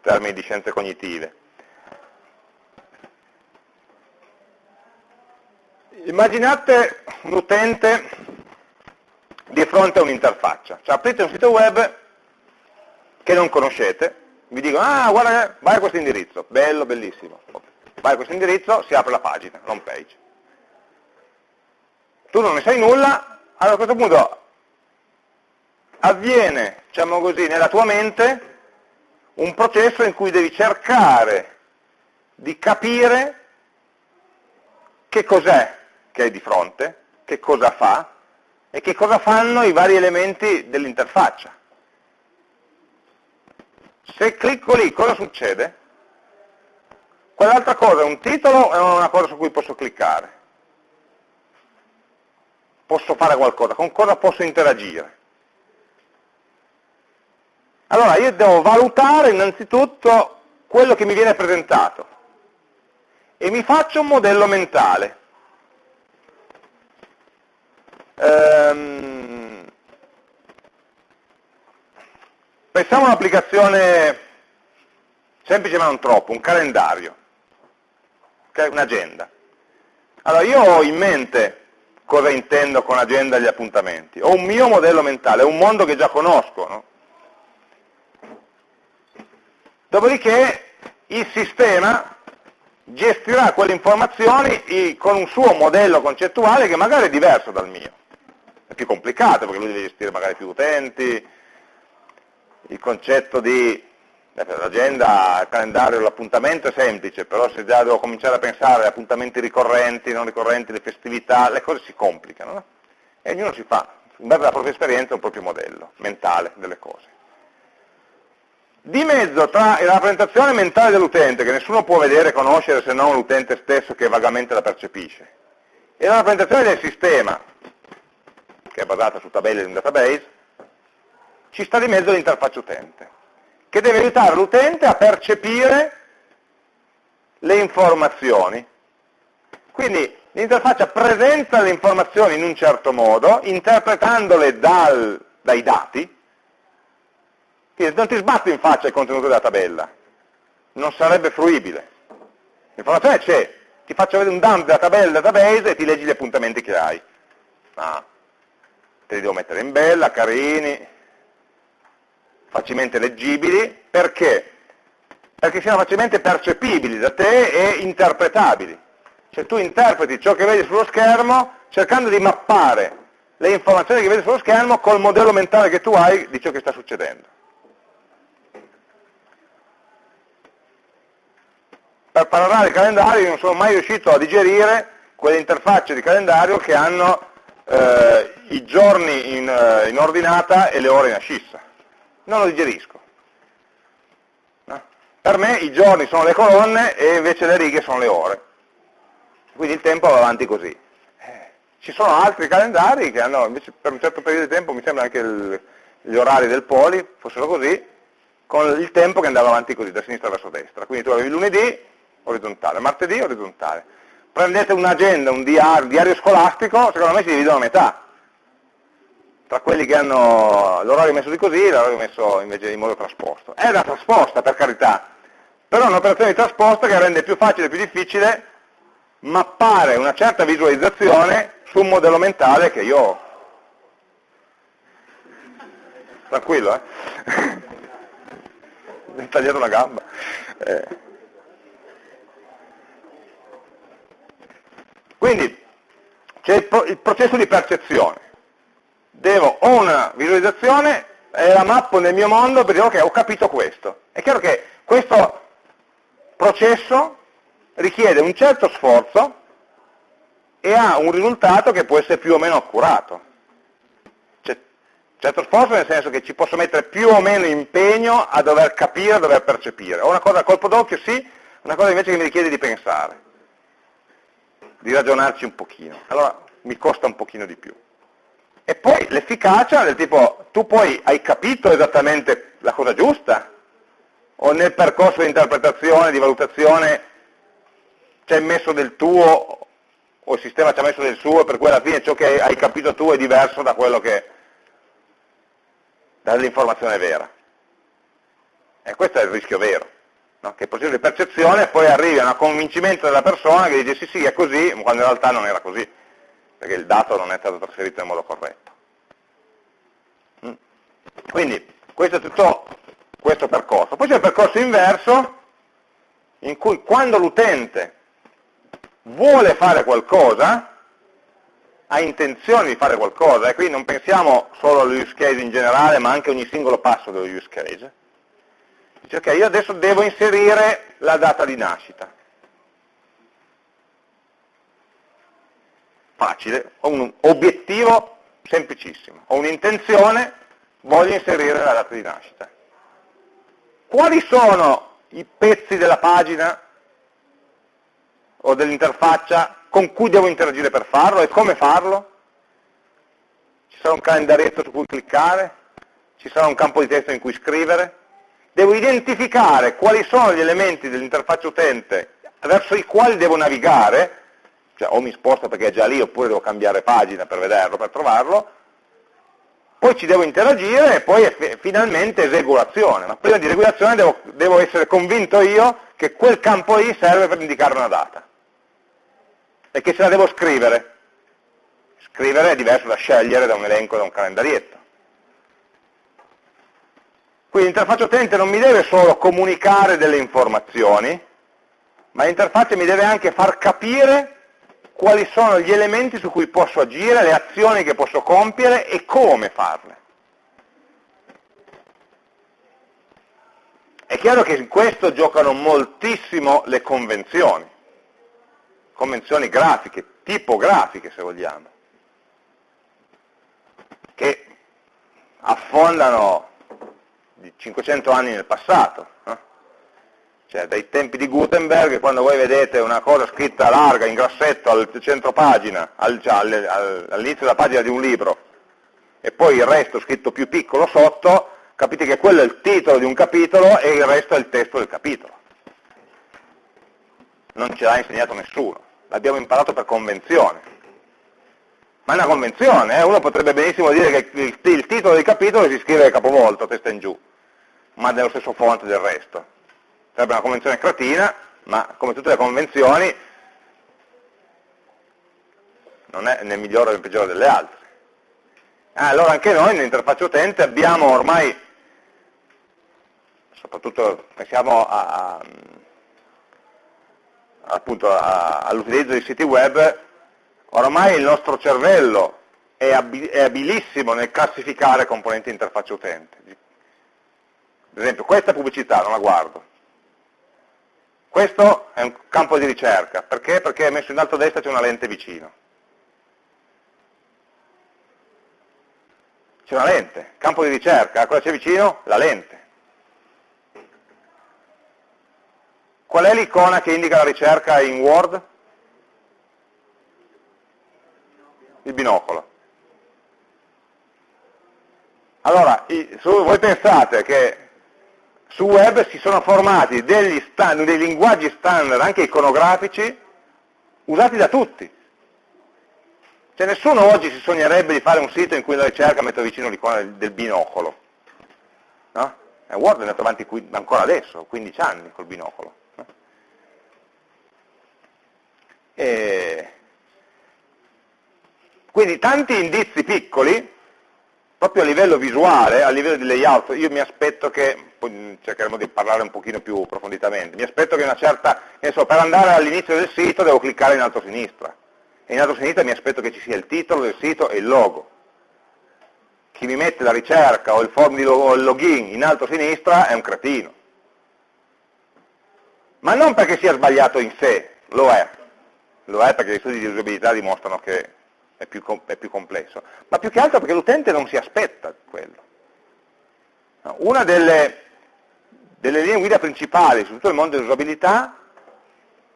termini di scienze cognitive. Immaginate un utente di fronte a un'interfaccia, cioè aprite un sito web che non conoscete, vi dicono, ah guarda, vai a questo indirizzo, bello, bellissimo, vai a questo indirizzo, si apre la pagina, l'home page. Tu non ne sai nulla, allora a questo punto avviene, diciamo così, nella tua mente un processo in cui devi cercare di capire che cos'è che hai di fronte, che cosa fa e che cosa fanno i vari elementi dell'interfaccia. Se clicco lì, cosa succede? Quell'altra cosa è un titolo o è una cosa su cui posso cliccare? Posso fare qualcosa, con cosa posso interagire? Allora io devo valutare innanzitutto quello che mi viene presentato e mi faccio un modello mentale. Ehm, pensiamo a un'applicazione semplice ma non troppo, un calendario, un'agenda. Allora io ho in mente cosa intendo con agenda e gli appuntamenti, ho un mio modello mentale, è un mondo che già conosco, no? Dopodiché il sistema gestirà quelle informazioni con un suo modello concettuale che magari è diverso dal mio. È più complicato perché lui deve gestire magari più utenti, il concetto di l'agenda, il calendario, l'appuntamento è semplice, però se già devo cominciare a pensare a appuntamenti ricorrenti, non ricorrenti, le festività, le cose si complicano. No? E ognuno si fa, in base alla propria esperienza, un proprio modello mentale delle cose. Di mezzo tra la rappresentazione mentale dell'utente, che nessuno può vedere e conoscere se non l'utente stesso che vagamente la percepisce, e la rappresentazione del sistema, che è basata su tabelle di un database, ci sta di mezzo l'interfaccia utente, che deve aiutare l'utente a percepire le informazioni. Quindi l'interfaccia presenta le informazioni in un certo modo, interpretandole dal, dai dati, quindi non ti sbatto in faccia il contenuto della tabella, non sarebbe fruibile. L'informazione c'è, ti faccio vedere un dump della tabella database e ti leggi gli appuntamenti che hai. Ah, te li devo mettere in bella, carini, facilmente leggibili, perché? Perché siano facilmente percepibili da te e interpretabili. Cioè tu interpreti ciò che vedi sullo schermo cercando di mappare le informazioni che vedi sullo schermo col modello mentale che tu hai di ciò che sta succedendo. per parlare di calendario non sono mai riuscito a digerire quelle interfacce di calendario che hanno eh, i giorni in, eh, in, ordinata e le ore in ascissa. Non lo digerisco. Per me i giorni sono le colonne e invece le righe sono le ore. Quindi il tempo va avanti così. Eh, ci sono altri calendari che hanno, invece per un certo periodo di tempo, mi sembra anche il, gli orari del poli fossero così, con il tempo che andava avanti così, da sinistra verso destra. Quindi tu avevi lunedì, orizzontale, martedì orizzontale. Prendete un'agenda, un diario, un diario scolastico, secondo me si dividono a metà. Tra quelli che hanno l'orario messo di così e l'orario messo invece in modo trasposto. È una trasposta, per carità, però è un'operazione di trasposta che rende più facile e più difficile mappare una certa visualizzazione su un modello mentale che io ho. Tranquillo, eh? Mi ho tagliato una gamba. Eh. Quindi c'è il, processo di percezione. Devo, ho una visualizzazione e la mappo nel mio mondo per dire ok, ho capito questo. È chiaro che questo processo richiede un certo sforzo e ha un risultato che può essere più o meno accurato. Cioè, certo sforzo nel senso che ci posso mettere più o meno impegno a dover capire, a dover percepire. O una cosa a colpo d'occhio sì, una cosa invece che mi richiede di pensare di ragionarci un pochino, allora mi costa un pochino di più. E poi l'efficacia del tipo, tu poi hai capito esattamente la cosa giusta? O nel percorso di interpretazione, di valutazione, ci hai messo del tuo o il sistema ci ha messo del suo e per cui alla fine ciò che hai capito tu è diverso da quello che dall'informazione vera. E questo è il rischio vero, no? che il processo di percezione poi arrivi a un convincimento della persona che dice sì sì è così, quando in realtà non era così, perché il dato non è stato trasferito in modo corretto. Mm. Quindi questo è tutto questo percorso. Poi c'è il percorso inverso, in cui quando l'utente vuole fare qualcosa, ha intenzione di fare qualcosa, e qui non pensiamo solo allo use case in generale, ma anche a ogni singolo passo dello use case. Dice, ok, io adesso devo inserire la data di nascita. Facile, ho un obiettivo semplicissimo, ho un'intenzione, voglio inserire la data di nascita. Quali sono i pezzi della pagina o dell'interfaccia con cui devo interagire per farlo e come farlo? Ci sarà un calendarietto su cui cliccare? Ci sarà un campo di testo in cui scrivere? Devo identificare quali sono gli elementi dell'interfaccia utente verso i quali devo navigare, cioè o mi sposto perché è già lì oppure devo cambiare pagina per vederlo, per trovarlo, poi ci devo interagire e poi finalmente eseguo l'azione. Ma prima di regolazione devo, devo essere convinto io che quel campo lì serve per indicare una data e che ce la devo scrivere. Scrivere è diverso da scegliere da un elenco, da un calendarietto. Quindi l'interfaccia utente non mi deve solo comunicare delle informazioni, ma l'interfaccia mi deve anche far capire quali sono gli elementi su cui posso agire, le azioni che posso compiere e come farle. È chiaro che in questo giocano moltissimo le convenzioni convenzioni grafiche, tipografiche se vogliamo, che affondano di 500 anni nel passato. Eh? Cioè dai tempi di Gutenberg, quando voi vedete una cosa scritta larga, in grassetto, al centro pagina, cioè, all'inizio della pagina di un libro, e poi il resto scritto più piccolo sotto, capite che quello è il titolo di un capitolo e il resto è il testo del capitolo. Non ce l'ha insegnato nessuno l'abbiamo imparato per convenzione. Ma è una convenzione, eh? uno potrebbe benissimo dire che il, il titolo del capitolo si scrive capovolto, testa in giù, ma nello stesso font del resto. Sarebbe una convenzione cretina, ma come tutte le convenzioni non è né migliore né peggiore delle altre. Ah, allora anche noi nell'interfaccia utente abbiamo ormai, soprattutto pensiamo all'utilizzo di siti web, oramai il nostro cervello è, abilissimo nel classificare componenti interfaccia utente. Ad esempio, questa pubblicità non la guardo. Questo è un campo di ricerca. Perché? Perché messo in alto a destra c'è una lente vicino. C'è una lente, campo di ricerca, cosa c'è vicino? La lente. Qual è l'icona che indica la ricerca in Word? Il binocolo. Allora, voi pensate che su web si sono formati degli stand, dei linguaggi standard, anche iconografici, usati da tutti. Cioè nessuno oggi si sognerebbe di fare un sito in cui la ricerca mette vicino l'icona del, binocolo. No? E Word è andato avanti ancora adesso, 15 anni col binocolo. E quindi tanti indizi piccoli, proprio a livello visuale, a livello di layout, io mi aspetto che, cercheremo di parlare un pochino più approfonditamente, mi aspetto che una certa, so, per andare all'inizio del sito devo cliccare in alto a sinistra, e in alto a sinistra mi aspetto che ci sia il titolo del sito e il logo. Chi mi mette la ricerca o il form di login in alto a sinistra è un cretino. Ma non perché sia sbagliato in sé, lo è, lo è perché gli studi di usabilità dimostrano che è più, è più complesso, ma più che altro perché l'utente non si aspetta quello. Una delle, delle linee guida principali su tutto il mondo dell'usabilità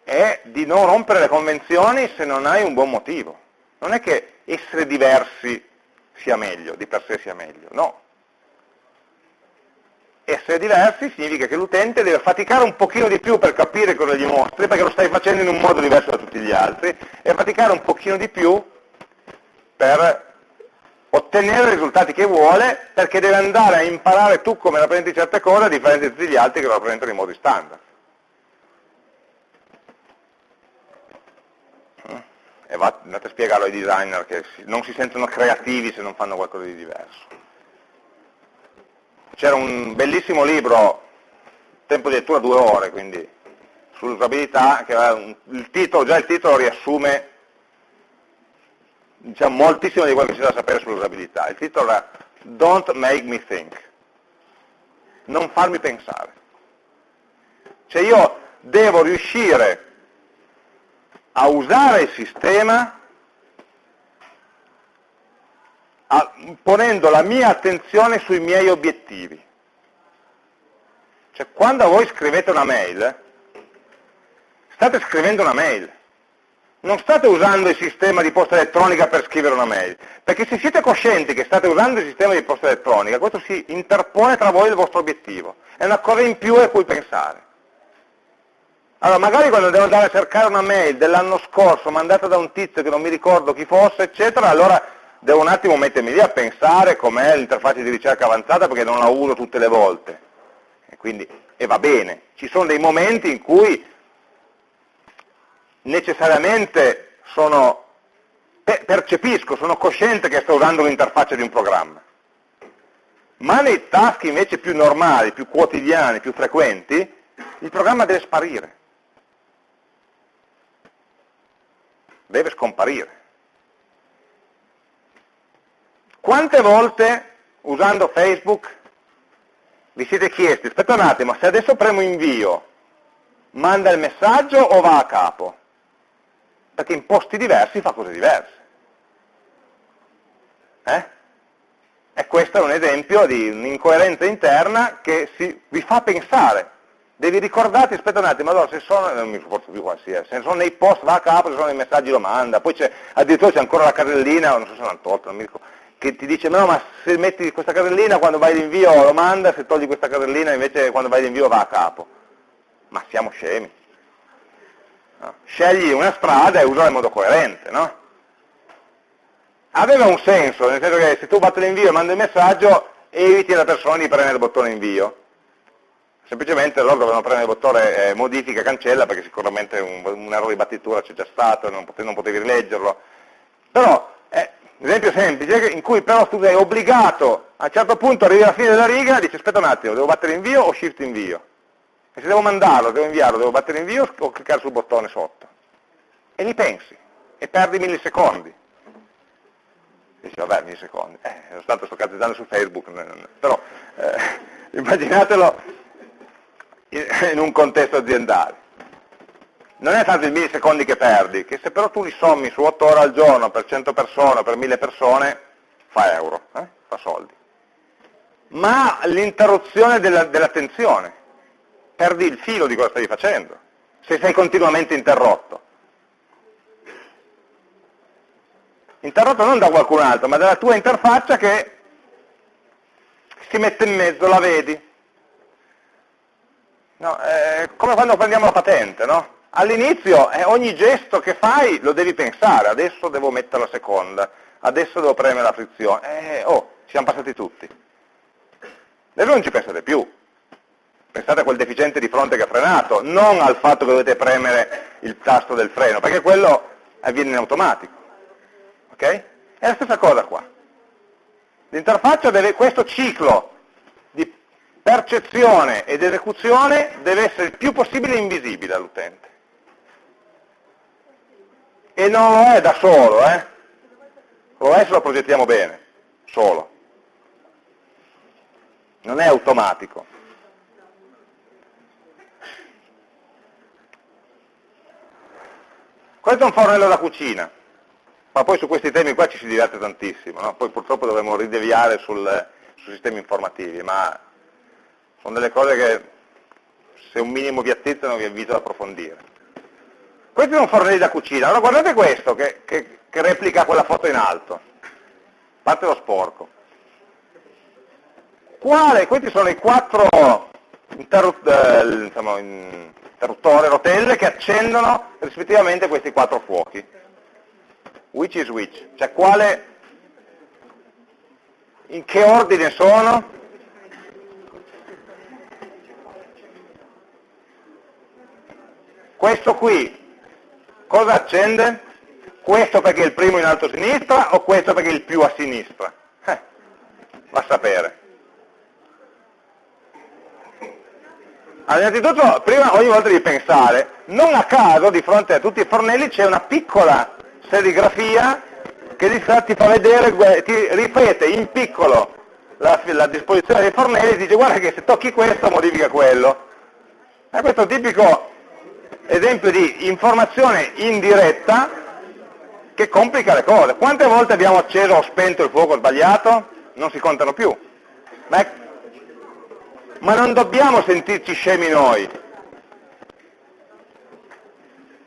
è di non rompere le convenzioni se non hai un buon motivo. Non è che essere diversi sia meglio, di per sé sia meglio, no. Essere diversi significa che l'utente deve faticare un pochino di più per capire cosa gli mostri, perché lo stai facendo in un modo diverso da tutti gli altri, e faticare un pochino di più per ottenere i risultati che vuole, perché deve andare a imparare tu come rappresenti certe cose, a differenza di tutti gli altri che lo rappresentano in modi standard. e andate a spiegarlo ai designer che non si sentono creativi se non fanno qualcosa di diverso. C'era un bellissimo libro, tempo di lettura due ore, quindi sull'usabilità, che il titolo, già il titolo riassume diciamo, moltissimo di quello che si deve sapere sull'usabilità. Il titolo è Don't make me think. Non farmi pensare. Cioè io devo riuscire a usare il sistema a, ponendo la mia attenzione sui miei obiettivi. Cioè quando voi scrivete una mail, state scrivendo una mail, non state usando il sistema di posta elettronica per scrivere una mail, perché se siete coscienti che state usando il sistema di posta elettronica, questo si interpone tra voi e il vostro obiettivo, è una cosa in più a cui pensare. Allora, magari quando devo andare a cercare una mail dell'anno scorso mandata da un tizio che non mi ricordo chi fosse, eccetera, allora devo un attimo mettermi lì a pensare com'è l'interfaccia di ricerca avanzata perché non la uso tutte le volte. E, quindi, e va bene. Ci sono dei momenti in cui necessariamente sono, percepisco, sono cosciente che sto usando l'interfaccia di un programma. Ma nei task invece più normali, più quotidiani, più frequenti, il programma deve sparire. deve scomparire. Quante volte usando Facebook vi siete chiesti, aspetta un attimo, se adesso premo invio, manda il messaggio o va a capo? Perché in posti diversi fa cose diverse. Eh? E questo è un esempio di un'incoerenza interna che si, vi fa pensare devi ricordarti, aspetta un attimo, allora se sono, non mi sopporto più qualsiasi, se sono nei post va a capo, se sono nei messaggi lo manda, poi c'è, addirittura c'è ancora la carrellina, non so se l'hanno tolta, non mi ricordo, che ti dice no ma se metti questa carrellina quando vai l'invio lo manda, se togli questa carrellina invece quando vai l'invio va a capo. Ma siamo scemi. No? Scegli una strada e usala in modo coerente, no? Aveva un senso, nel senso che se tu batti l'invio e mandi il messaggio, eviti alla persona di premere il bottone invio semplicemente loro dovevano premere il bottone eh, modifica, cancella, perché sicuramente un, un errore di battitura c'è già stato, non potevi, non potevi rileggerlo. Però è un esempio semplice in cui però tu sei obbligato, a un certo punto arrivi alla fine della riga e dici aspetta un attimo, devo battere invio o shift invio? E se devo mandarlo, devo inviarlo, devo battere invio o cliccare sul bottone sotto? E li pensi, e perdi millisecondi. Dici vabbè, millisecondi, eh, tanto sto cazzeggiando su Facebook, però eh, immaginatelo in un contesto aziendale. Non è tanto i millisecondi che perdi, che se però tu li sommi su 8 ore al giorno per 100 persone, per 1000 persone, fa euro, eh? fa soldi. Ma l'interruzione dell'attenzione, perdi il filo di cosa stai facendo, se sei continuamente interrotto. Interrotto non da qualcun altro, ma dalla tua interfaccia che si mette in mezzo, la vedi, No, eh, come quando prendiamo la patente, no? All'inizio eh, ogni gesto che fai lo devi pensare, adesso devo mettere la seconda, adesso devo premere la frizione, eh, oh, siamo passati tutti. Adesso non ci pensate più, pensate a quel deficiente di fronte che ha frenato, non al fatto che dovete premere il tasto del freno, perché quello avviene in automatico. Ok? È la stessa cosa qua. L'interfaccia deve, questo ciclo percezione ed esecuzione deve essere il più possibile invisibile all'utente. E non lo è da solo, eh? Lo è se lo progettiamo bene, solo. Non è automatico. Questo è un fornello da cucina, ma poi su questi temi qua ci si diverte tantissimo, no? poi purtroppo dovremo rideviare sul, sui sistemi informativi, ma sono delle cose che se un minimo vi attizzano vi invito ad approfondire. Questo è un fornelli da cucina. Allora guardate questo che, che, che replica quella foto in alto. Parte lo sporco. Quale? Questi sono i quattro interruttori, rotelle che accendono rispettivamente questi quattro fuochi. Which is which? Cioè quale, in che ordine sono? Questo qui, cosa accende? Questo perché è il primo in alto a sinistra o questo perché è il più a sinistra? Eh, va a sapere. Allora, innanzitutto, prima ogni volta di pensare, non a caso di fronte a tutti i fornelli c'è una piccola serigrafia che ti fa, ti vedere, ti ripete in piccolo la, la, disposizione dei fornelli e dice guarda che se tocchi questo modifica quello. E questo è un tipico esempio di informazione indiretta che complica le cose. Quante volte abbiamo acceso o spento il fuoco sbagliato? Non si contano più. Ma ma non dobbiamo sentirci scemi noi.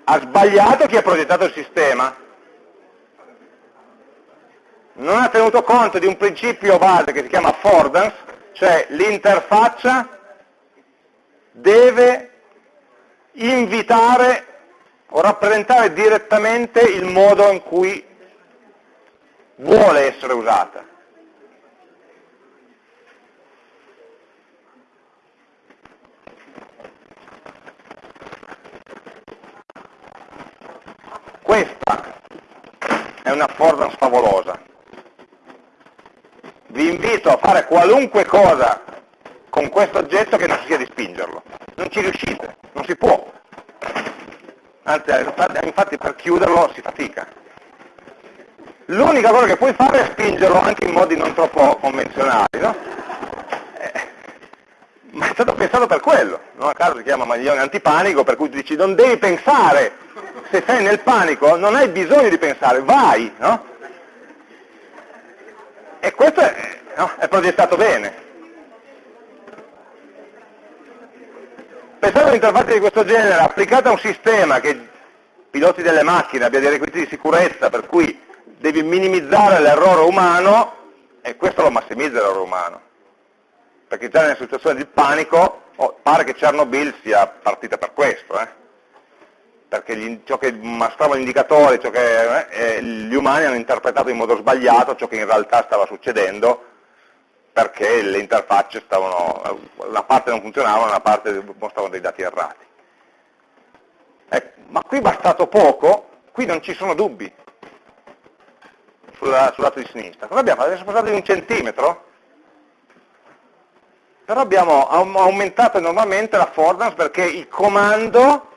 Ha sbagliato chi ha progettato il sistema? Non ha tenuto conto di un principio base che si chiama affordance, cioè l'interfaccia deve invitare o rappresentare direttamente il modo in cui vuole essere usata. Questa è una affordance favolosa. Vi invito a fare qualunque cosa con questo oggetto che non sia di spingerlo. Non ci riuscite, non si può. Anzi, infatti per chiuderlo si fatica. L'unica cosa che puoi fare è spingerlo anche in modi non troppo convenzionali, no? Eh, ma è stato pensato per quello, non a caso si chiama maglione antipanico, per cui tu dici non devi pensare se sei nel panico non hai bisogno di pensare, vai, no? E questo è, no, è progettato bene. Pensate a un'interfaccia di questo genere applicata a un sistema che piloti delle macchine abbia dei requisiti di sicurezza per cui devi minimizzare l'errore umano e questo lo massimizza l'errore umano. Perché già nella situazione di panico oh, pare che Chernobyl sia partita per questo. Eh? Perché gli, ciò che mostrava l'indicatore, eh, eh, gli umani hanno interpretato in modo sbagliato ciò che in realtà stava succedendo, perché le interfacce stavano, una parte non funzionava, una parte mostravano dei dati errati. Eh, ma qui bastato poco, qui non ci sono dubbi sulla, sul lato di sinistra. Cosa abbiamo? Adesso passato di un centimetro? Però abbiamo aumentato enormemente l'affordance perché il comando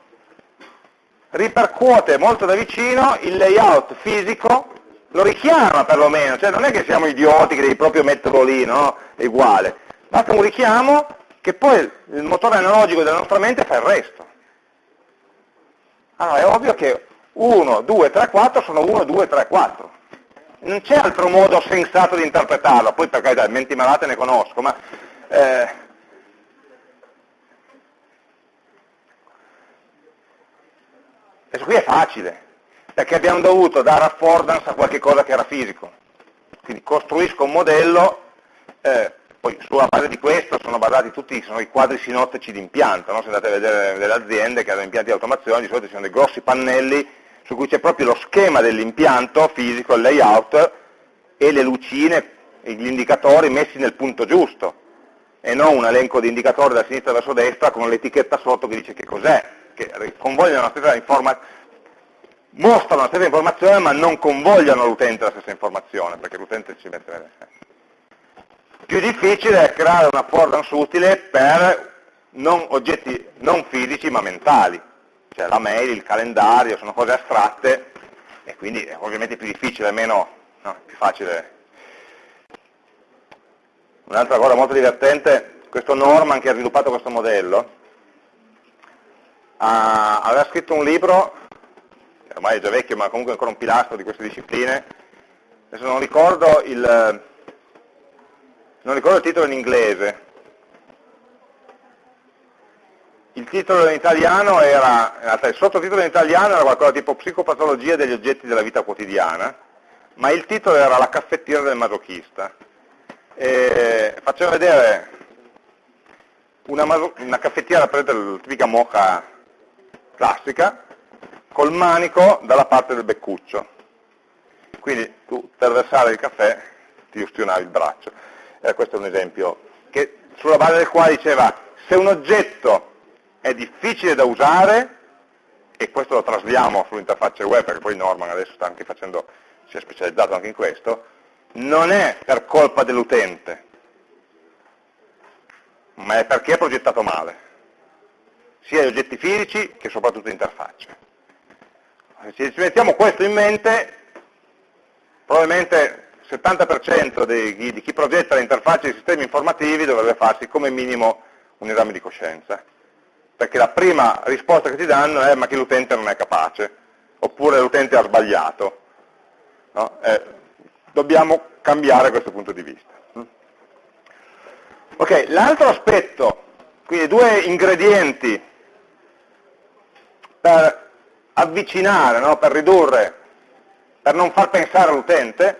ripercuote molto da vicino il layout fisico, lo richiama perlomeno, cioè non è che siamo idioti che devi proprio metterlo lì, no? È uguale. Basta un richiamo che poi il motore analogico della nostra mente fa il resto. Allora è ovvio che 1, 2, 3, 4 sono 1, 2, 3, 4. Non c'è altro modo sensato di interpretarlo, poi per carità, menti malate ne conosco, ma eh, Questo qui è facile, perché abbiamo dovuto dare affordance a qualche cosa che era fisico. Quindi costruisco un modello, eh, poi sulla base di questo sono basati tutti sono i quadri sinottici di impianto, no? se andate a vedere delle aziende che hanno impianti di automazione, di solito ci sono dei grossi pannelli su cui c'è proprio lo schema dell'impianto fisico, il layout, e le lucine, gli indicatori messi nel punto giusto, e non un elenco di indicatori da sinistra verso destra con l'etichetta sotto che dice che cos'è che convogliano la stessa informazione, mostrano la stessa informazione ma non convogliano l'utente la stessa informazione, perché l'utente ci mette bene. Più difficile è creare una affordance utile per non oggetti non fisici ma mentali, cioè la mail, il calendario, sono cose astratte e quindi è ovviamente più difficile, meno, no, più facile. Un'altra cosa molto divertente, questo Norman che ha sviluppato questo modello, ah, aveva scritto un libro, ormai è già vecchio ma comunque ancora un pilastro di queste discipline, adesso non ricordo il, non ricordo il titolo in inglese, il titolo in italiano era, in realtà il sottotitolo in italiano era qualcosa tipo psicopatologia degli oggetti della vita quotidiana, ma il titolo era la caffettiera del masochista. E faccio vedere una, una caffettiera, prendete la tipica moca classica, col manico dalla parte del beccuccio. Quindi tu per versare il caffè ti ustionavi il braccio. Eh, questo è un esempio che, sulla base del quale diceva se un oggetto è difficile da usare, e questo lo trasliamo sull'interfaccia web, perché poi Norman adesso sta anche facendo, si è specializzato anche in questo, non è per colpa dell'utente, ma è perché è progettato male, sia gli oggetti fisici che soprattutto interfacce. Se ci mettiamo questo in mente, probabilmente il 70% di, di chi progetta le interfacce di sistemi informativi dovrebbe farsi come minimo un esame di coscienza perché la prima risposta che ti danno è ma che l'utente non è capace, oppure l'utente ha sbagliato. No? Eh, dobbiamo cambiare questo punto di vista. Ok, l'altro aspetto, quindi due ingredienti per avvicinare, no? per ridurre, per non far pensare all'utente,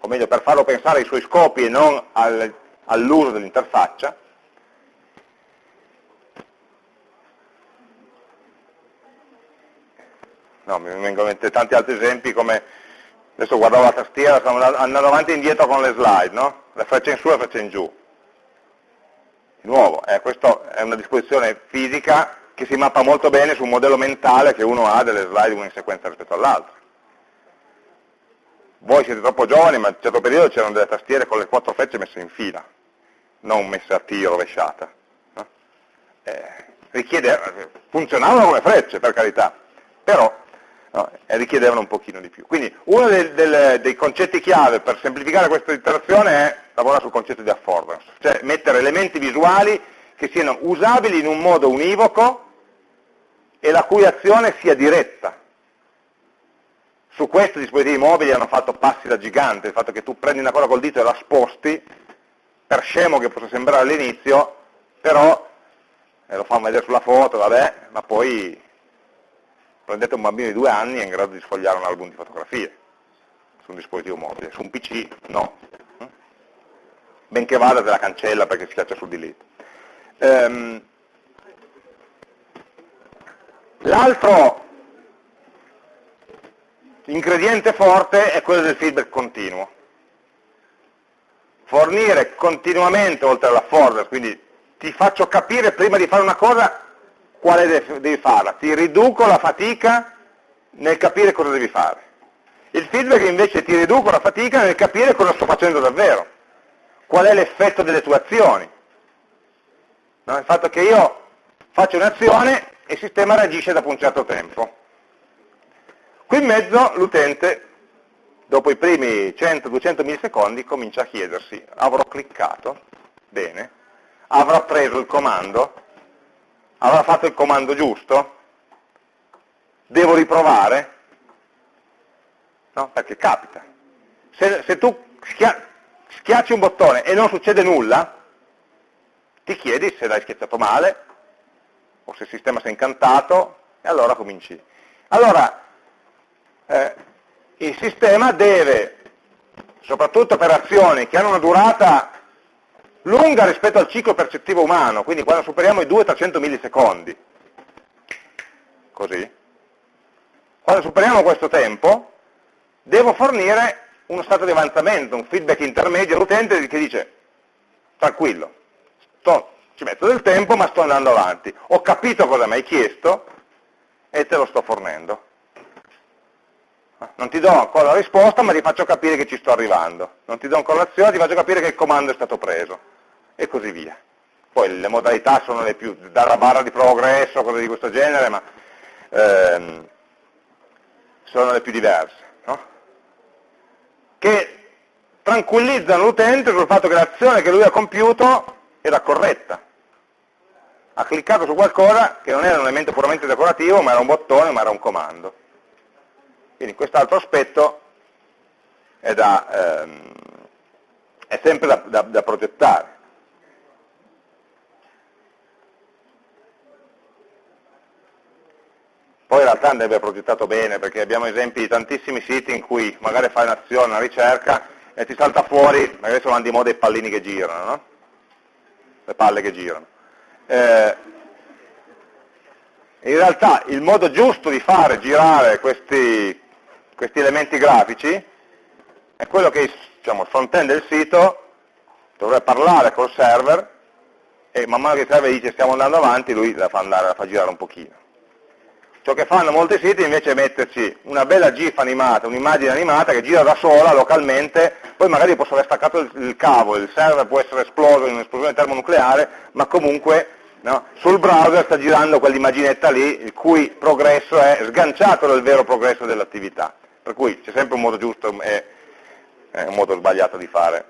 o meglio per farlo pensare ai suoi scopi e non al, all'uso dell'interfaccia, no, mi vengono in mente tanti altri esempi come, adesso guardavo la tastiera, stiamo andando avanti e indietro con le slide, no? la freccia in su e la freccia in giù. Di nuovo, eh, questa è una disposizione fisica che si mappa molto bene su un modello mentale che uno ha delle slide una in sequenza rispetto all'altra. Voi siete troppo giovani, ma in un certo periodo c'erano delle tastiere con le quattro frecce messe in fila, non messe a T rovesciata. No? Eh, richiede, funzionavano come frecce, per carità, però no? e richiedevano un pochino di più. Quindi uno dei, dei, dei concetti chiave per semplificare questa interazione è lavorare sul concetto di affordance, cioè mettere elementi visuali che siano usabili in un modo univoco e la cui azione sia diretta. Su questo i dispositivi mobili hanno fatto passi da gigante, il fatto che tu prendi una cosa col dito e la sposti, per scemo che possa sembrare all'inizio, però, e lo fanno vedere sulla foto, vabbè, ma poi prendete un bambino di due anni e è in grado di sfogliare un album di fotografie su un dispositivo mobile, su un PC no. Benché vada te la cancella perché si schiaccia sul delete. Um, L'altro ingrediente forte è quello del feedback continuo. Fornire continuamente, oltre alla forward, quindi ti faccio capire prima di fare una cosa quale devi farla, ti riduco la fatica nel capire cosa devi fare. Il feedback invece ti riduco la fatica nel capire cosa sto facendo davvero, qual è l'effetto delle tue azioni. No? Il fatto che io faccio un'azione e il sistema reagisce dopo un certo tempo. Qui in mezzo l'utente, dopo i primi 100-200 millisecondi, comincia a chiedersi, avrò cliccato? Bene. Avrò preso il comando? avrà fatto il comando giusto? Devo riprovare? No, perché capita. Se, se tu schia schiacci un bottone e non succede nulla, ti chiedi se l'hai schiacciato male, o se il sistema si è incantato, e allora cominci. Allora, eh, il sistema deve, soprattutto per azioni che hanno una durata lunga rispetto al ciclo percettivo umano, quindi quando superiamo i 200-300 millisecondi, così, quando superiamo questo tempo, devo fornire uno stato di avanzamento, un feedback intermedio all'utente che dice, tranquillo, sto, ci metto del tempo ma sto andando avanti, ho capito cosa mi hai chiesto e te lo sto fornendo. Non ti do ancora la risposta ma ti faccio capire che ci sto arrivando, non ti do ancora l'azione, ti faccio capire che il comando è stato preso e così via. Poi le modalità sono le più, dalla barra di progresso, cose di questo genere, ma ehm, sono le più diverse, no? che tranquillizzano l'utente sul fatto che l'azione che lui ha compiuto era corretta. Ha cliccato su qualcosa che non era un elemento puramente decorativo, ma era un bottone, ma era un comando. Quindi quest'altro aspetto è, da, ehm, è sempre da, da, da progettare. realtà andrebbe progettato bene, perché abbiamo esempi di tantissimi siti in cui magari fai un'azione, una ricerca, e ti salta fuori, magari sono di moda i pallini che girano, no? Le palle che girano. Eh, in realtà il modo giusto di fare girare questi, questi elementi grafici è quello che diciamo, il front-end del sito dovrebbe parlare col server e man mano che il server dice stiamo andando avanti, lui la fa, andare, la fa girare un pochino. Ciò che fanno molti siti invece è metterci una bella GIF animata, un'immagine animata che gira da sola localmente, poi magari posso aver staccato il, il cavo, il server può essere esploso in un'esplosione termonucleare, ma comunque no, sul browser sta girando quell'immaginetta lì, il cui progresso è sganciato dal vero progresso dell'attività. Per cui c'è sempre un modo giusto e un modo sbagliato di fare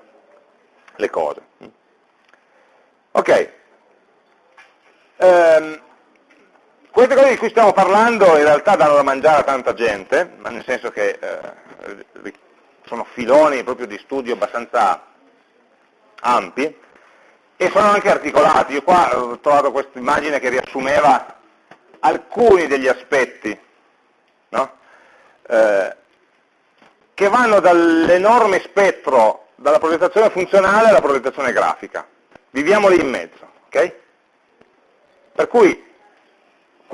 le cose. Ok. Um, queste cose di cui stiamo parlando in realtà danno da mangiare a tanta gente, nel senso che eh, sono filoni proprio di studio abbastanza ampi e sono anche articolati. Io qua ho trovato questa immagine che riassumeva alcuni degli aspetti no? eh, che vanno dall'enorme spettro, dalla progettazione funzionale alla progettazione grafica. Viviamo lì in mezzo. Okay? Per cui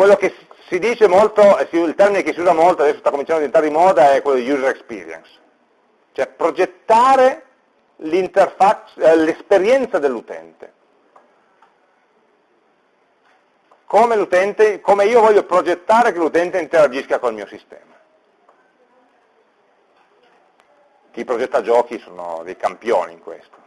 quello che si dice molto, il termine che si usa molto, adesso sta cominciando a diventare di moda, è quello di user experience, cioè progettare eh, l'esperienza dell'utente. Come, come io voglio progettare che l'utente interagisca col mio sistema. Chi progetta giochi sono dei campioni in questo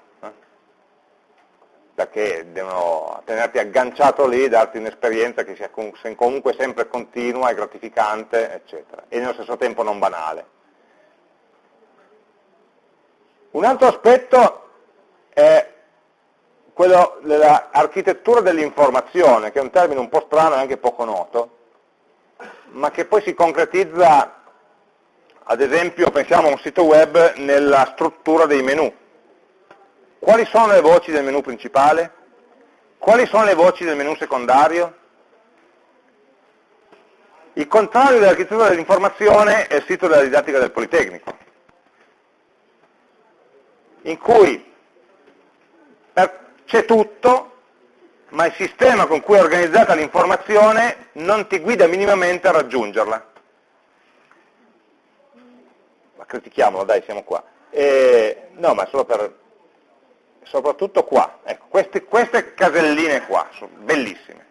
perché devono tenerti agganciato lì, darti un'esperienza che sia comunque sempre continua e gratificante, eccetera, e nello stesso tempo non banale. Un altro aspetto è quello dell'architettura dell'informazione, che è un termine un po' strano e anche poco noto, ma che poi si concretizza, ad esempio, pensiamo a un sito web nella struttura dei menu quali sono le voci del menu principale? Quali sono le voci del menu secondario? Il contrario dell'architettura dell'informazione è il sito della didattica del Politecnico, in cui c'è tutto, ma il sistema con cui è organizzata l'informazione non ti guida minimamente a raggiungerla. Ma critichiamolo, dai, siamo qua. E, no, ma solo per soprattutto qua, ecco, queste, queste caselline qua, sono bellissime.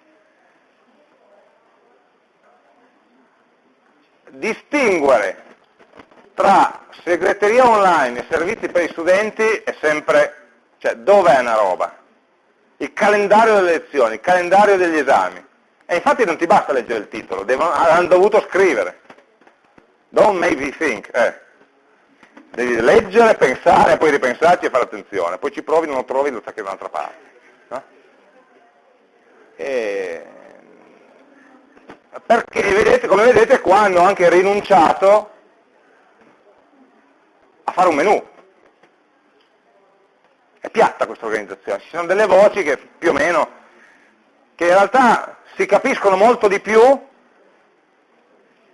Distinguere tra segreteria online e servizi per gli studenti è sempre, cioè dov'è una roba? Il calendario delle lezioni, il calendario degli esami. E infatti non ti basta leggere il titolo, devono, hanno dovuto scrivere. Don't make me think. Eh devi leggere, pensare, poi ripensarci e fare attenzione, poi ci provi, non lo trovi, lo stacchi da un'altra parte. No? E... Perché vedete, come vedete qua hanno anche rinunciato a fare un menu. È piatta questa organizzazione, ci sono delle voci che più o meno, che in realtà si capiscono molto di più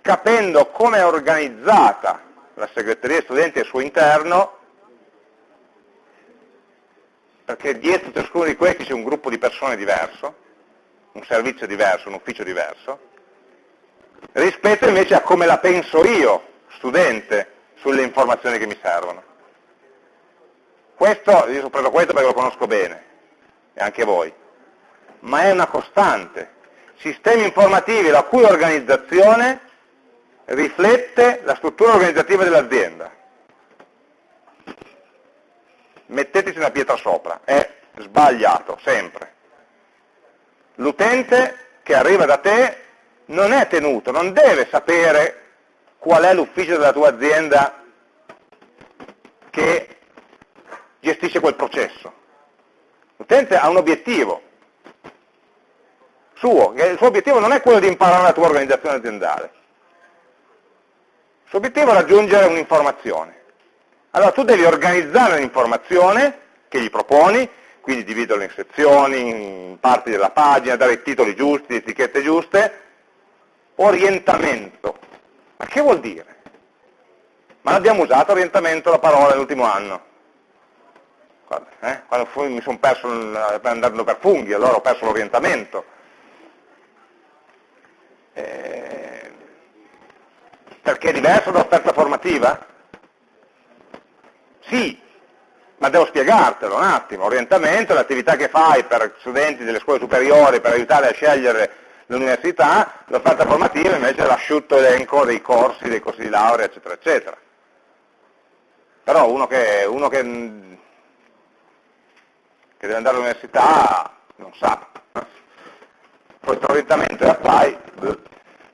capendo come è organizzata la segreteria studenti al suo interno, perché dietro ciascuno di questi c'è un gruppo di persone diverso, un servizio diverso, un ufficio diverso, rispetto invece a come la penso io, studente, sulle informazioni che mi servono. Questo, io ho preso questo perché lo conosco bene, e anche voi, ma è una costante. Sistemi informativi la cui organizzazione riflette la struttura organizzativa dell'azienda. Metteteci una pietra sopra, è sbagliato, sempre. L'utente che arriva da te non è tenuto, non deve sapere qual è l'ufficio della tua azienda che gestisce quel processo. L'utente ha un obiettivo suo, il suo obiettivo non è quello di imparare la tua organizzazione aziendale, suo obiettivo è raggiungere un'informazione. Allora tu devi organizzare un'informazione che gli proponi, quindi dividerla in sezioni, in parti della pagina, dare i titoli giusti, le etichette giuste, orientamento. Ma che vuol dire? Ma l'abbiamo usato orientamento la parola nell'ultimo anno? Guarda, eh? Quando mi sono perso andando per funghi, allora ho perso l'orientamento. Eh, perché è diverso dall'offerta formativa? Sì, ma devo spiegartelo un attimo. Orientamento è l'attività che fai per studenti delle scuole superiori per aiutare a scegliere l'università, l'offerta formativa invece è l'asciutto elenco dei corsi, dei corsi di laurea, eccetera, eccetera. Però uno che, uno che, che deve andare all'università non sa. Questo orientamento è apply,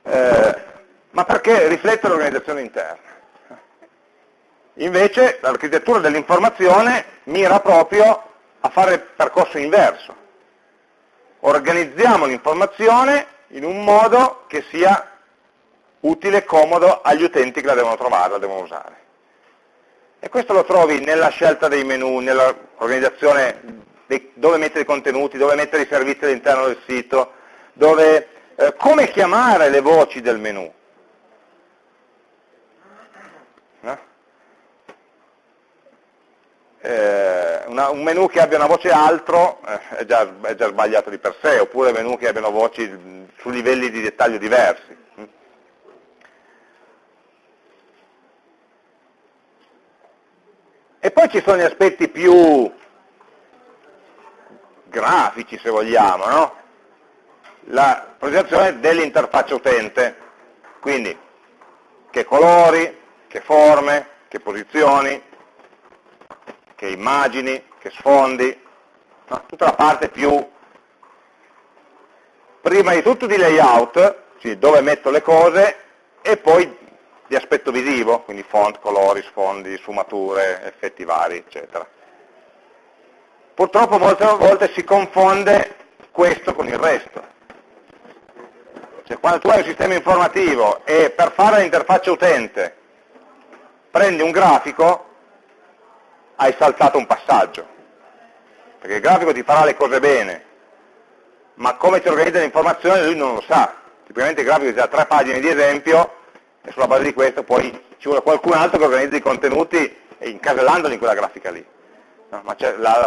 eh, ma perché riflette l'organizzazione interna. Invece l'architettura dell'informazione mira proprio a fare il percorso inverso. Organizziamo l'informazione in un modo che sia utile e comodo agli utenti che la devono trovare, la devono usare. E questo lo trovi nella scelta dei menu, nell'organizzazione dove mettere i contenuti, dove mettere i servizi all'interno del sito, dove, eh, come chiamare le voci del menu. Eh, una, un menu che abbia una voce altro eh, è, già, è, già, sbagliato di per sé, oppure menu che abbiano voci su livelli di dettaglio diversi. E poi ci sono gli aspetti più grafici, se vogliamo, no? la progettazione dell'interfaccia utente, quindi che colori, che forme, che posizioni, che immagini, che sfondi, no? tutta la parte più, prima di tutto di layout, cioè dove metto le cose, e poi di aspetto visivo, quindi font, colori, sfondi, sfumature, effetti vari, eccetera. Purtroppo molte volte si confonde questo con il resto. Cioè, quando tu hai un sistema informativo e per fare l'interfaccia utente prendi un grafico, hai saltato un passaggio, perché il grafico ti farà le cose bene, ma come ti organizza l'informazione lui non lo sa. Tipicamente il grafico ti dà tre pagine di esempio e sulla base di questo poi ci vuole qualcun altro che organizza i contenuti incasellandoli in quella grafica lì. No, ma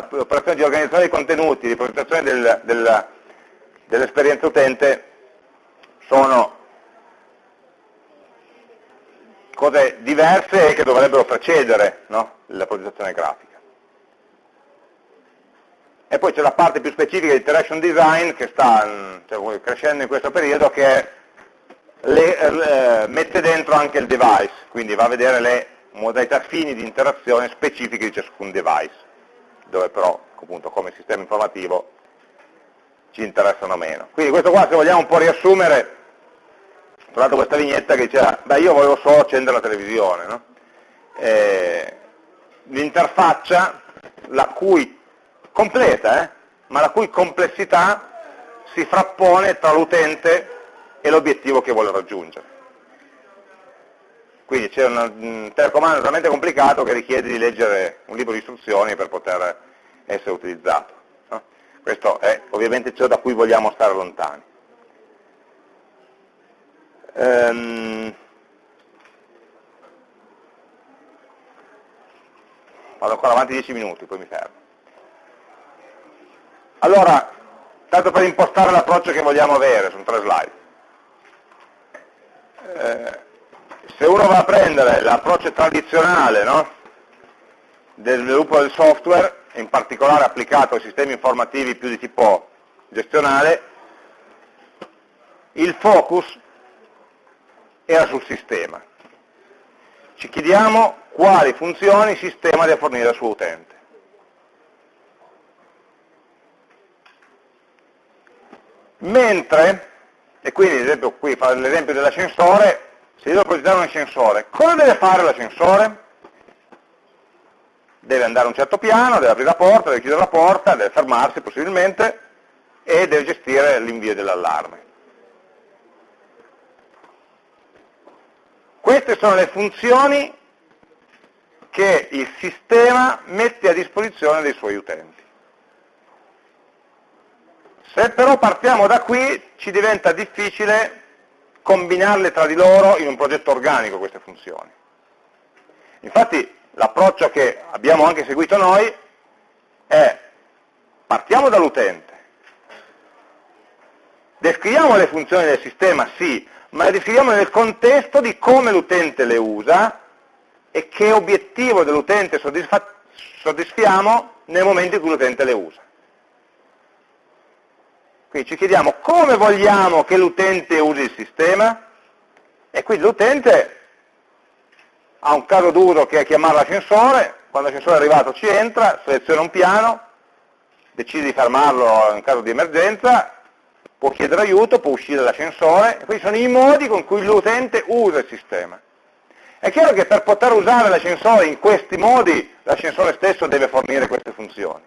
l'operazione di organizzazione dei contenuti, di presentazione del, del, dell'esperienza utente sono cose diverse che dovrebbero precedere no? La progettazione grafica. E poi c'è la parte più specifica di interaction design che sta cioè, crescendo in questo periodo che le, eh, mette dentro anche il device, quindi va a vedere le modalità fini di interazione specifiche di ciascun device, dove però appunto come sistema informativo ci interessano meno. Quindi questo qua se vogliamo un po' riassumere ho trovato questa vignetta che diceva, beh io volevo solo accendere la televisione, no? L'interfaccia, la cui completa, eh, ma la cui complessità si frappone tra l'utente e l'obiettivo che vuole raggiungere. Quindi c'è un telecomando talmente complicato che richiede di leggere un libro di istruzioni per poter essere utilizzato. No? Questo è ovviamente ciò da cui vogliamo stare lontani. Ehm, vado ancora avanti 10 minuti, poi mi fermo. Allora, tanto per impostare l'approccio che vogliamo avere, sono tre slide. Eh, se uno va a prendere l'approccio tradizionale no? del sviluppo del software, in particolare applicato ai sistemi informativi più di tipo gestionale, il focus era sul sistema. Ci chiediamo quali funzioni il sistema deve fornire al suo utente. Mentre, e quindi ad esempio qui fa l'esempio dell'ascensore, se io devo progettare un ascensore, cosa deve fare l'ascensore? Deve andare a un certo piano, deve aprire la porta, deve chiudere la porta, deve fermarsi possibilmente e deve gestire l'invio dell'allarme. Queste sono le funzioni che il sistema mette a disposizione dei suoi utenti. Se però partiamo da qui ci diventa difficile combinarle tra di loro in un progetto organico queste funzioni. Infatti l'approccio che abbiamo anche seguito noi è partiamo dall'utente, descriviamo le funzioni del sistema, sì, ma le descriviamo nel contesto di come l'utente le usa e che obiettivo dell'utente soddisfiamo nel momento in cui l'utente le usa. Quindi ci chiediamo come vogliamo che l'utente usi il sistema e quindi l'utente ha un caso d'uso che è chiamare l'ascensore, quando l'ascensore è arrivato ci entra, seleziona un piano, decide di fermarlo in caso di emergenza, può chiedere aiuto, può uscire dall'ascensore, questi sono i modi con cui l'utente usa il sistema. È chiaro che per poter usare l'ascensore in questi modi, l'ascensore stesso deve fornire queste funzioni.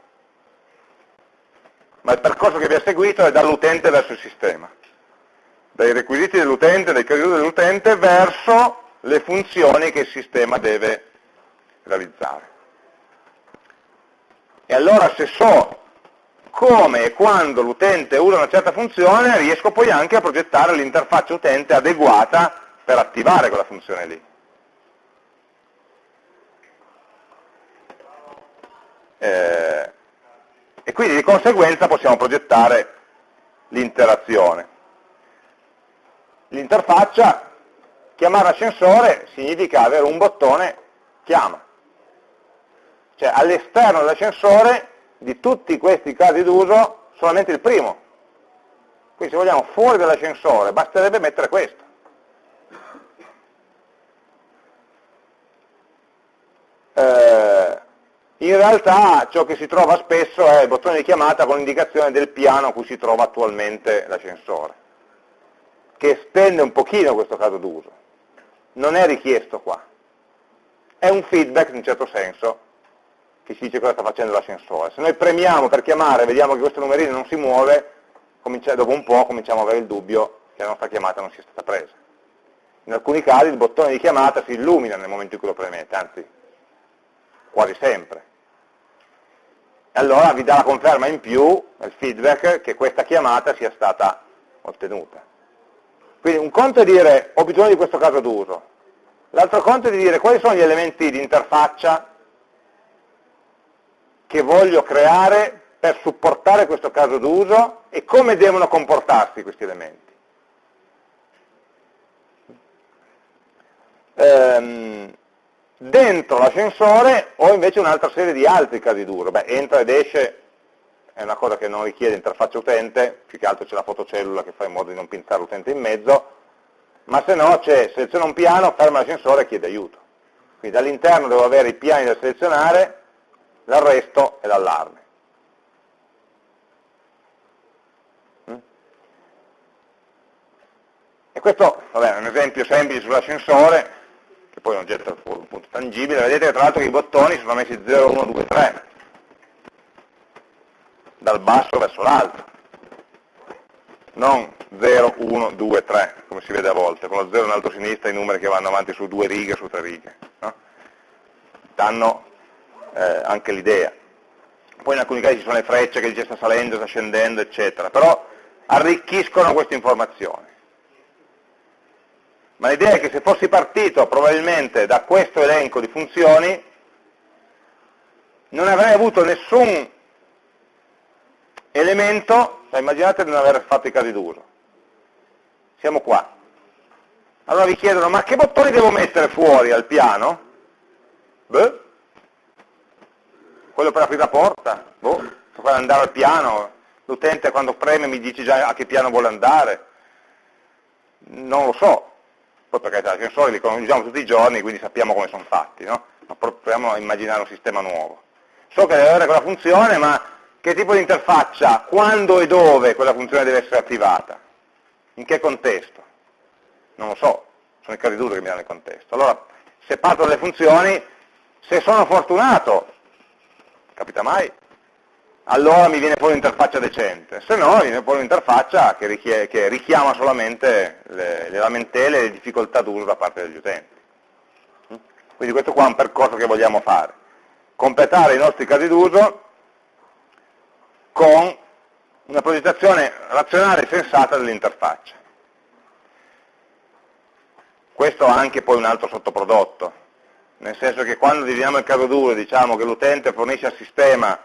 Ma il percorso che vi ha seguito è dall'utente verso il sistema, dai requisiti dell'utente, dai crediti dell'utente verso le funzioni che il sistema deve realizzare. E allora se so come e quando l'utente usa una certa funzione, riesco poi anche a progettare l'interfaccia utente adeguata per attivare quella funzione lì. Eh, e quindi di conseguenza possiamo progettare l'interazione. L'interfaccia Chiamare ascensore significa avere un bottone chiama. Cioè all'esterno dell'ascensore di tutti questi casi d'uso solamente il primo. Quindi se vogliamo fuori dall'ascensore basterebbe mettere questo. Eh, in realtà ciò che si trova spesso è il bottone di chiamata con l'indicazione del piano a cui si trova attualmente l'ascensore, che estende un pochino questo caso d'uso non è richiesto qua. È un feedback in un certo senso che ci dice cosa sta facendo l'ascensore. Se noi premiamo per chiamare e vediamo che questo numerino non si muove, dopo un po' cominciamo ad avere il dubbio che la nostra chiamata non sia stata presa. In alcuni casi il bottone di chiamata si illumina nel momento in cui lo premete, anzi quasi sempre. E allora vi dà la conferma in più, il feedback, che questa chiamata sia stata ottenuta. Quindi un conto è dire ho bisogno di questo caso d'uso, l'altro conto è di dire quali sono gli elementi di interfaccia che voglio creare per supportare questo caso d'uso e come devono comportarsi questi elementi. Ehm, dentro l'ascensore ho invece un'altra serie di altri casi d'uso, beh entra ed esce è una cosa che non richiede interfaccia utente, più che altro c'è la fotocellula che fa in modo di non pinzare l'utente in mezzo, ma se no c'è seleziona un piano, ferma l'ascensore e chiede aiuto. Quindi dall'interno devo avere i piani da selezionare, l'arresto e l'allarme. Mm? E questo vabbè, è un esempio semplice sull'ascensore, che poi è un oggetto un punto tangibile, vedete che tra l'altro i bottoni sono messi 0, 1, 2, 3, dal basso verso l'alto, non 0, 1, 2, 3, come si vede a volte, con lo 0 in alto a sinistra i numeri che vanno avanti su due righe, su tre righe, no? danno eh, anche l'idea. Poi in alcuni casi ci sono le frecce che dice sta salendo, sta scendendo, eccetera, però arricchiscono queste informazioni. Ma l'idea è che se fossi partito probabilmente da questo elenco di funzioni, non avrei avuto nessun elemento, cioè immaginate di non aver fatto i casi d'uso. Siamo qua. Allora vi chiedono, ma che bottoni devo mettere fuori al piano? Beh, quello per aprire la porta? Boh, per andare al piano, l'utente quando preme mi dice già a che piano vuole andare. Non lo so, poi perché gli ascensori li conosciamo tutti i giorni, quindi sappiamo come sono fatti, no? Ma proviamo a immaginare un sistema nuovo. So che deve avere quella funzione, ma che tipo di interfaccia, quando e dove quella funzione deve essere attivata, in che contesto, non lo so, sono i casi che mi danno il contesto. Allora, se parto dalle funzioni, se sono fortunato, capita mai, allora mi viene fuori un'interfaccia decente, se no mi viene fuori un'interfaccia che, che, richiama solamente le, le lamentele e le difficoltà d'uso da parte degli utenti. Quindi questo qua è un percorso che vogliamo fare. Completare i nostri casi d'uso con una progettazione razionale e sensata dell'interfaccia. questo ha anche poi un altro sottoprodotto, nel senso che quando diviniamo il caso duro diciamo che l'utente fornisce al sistema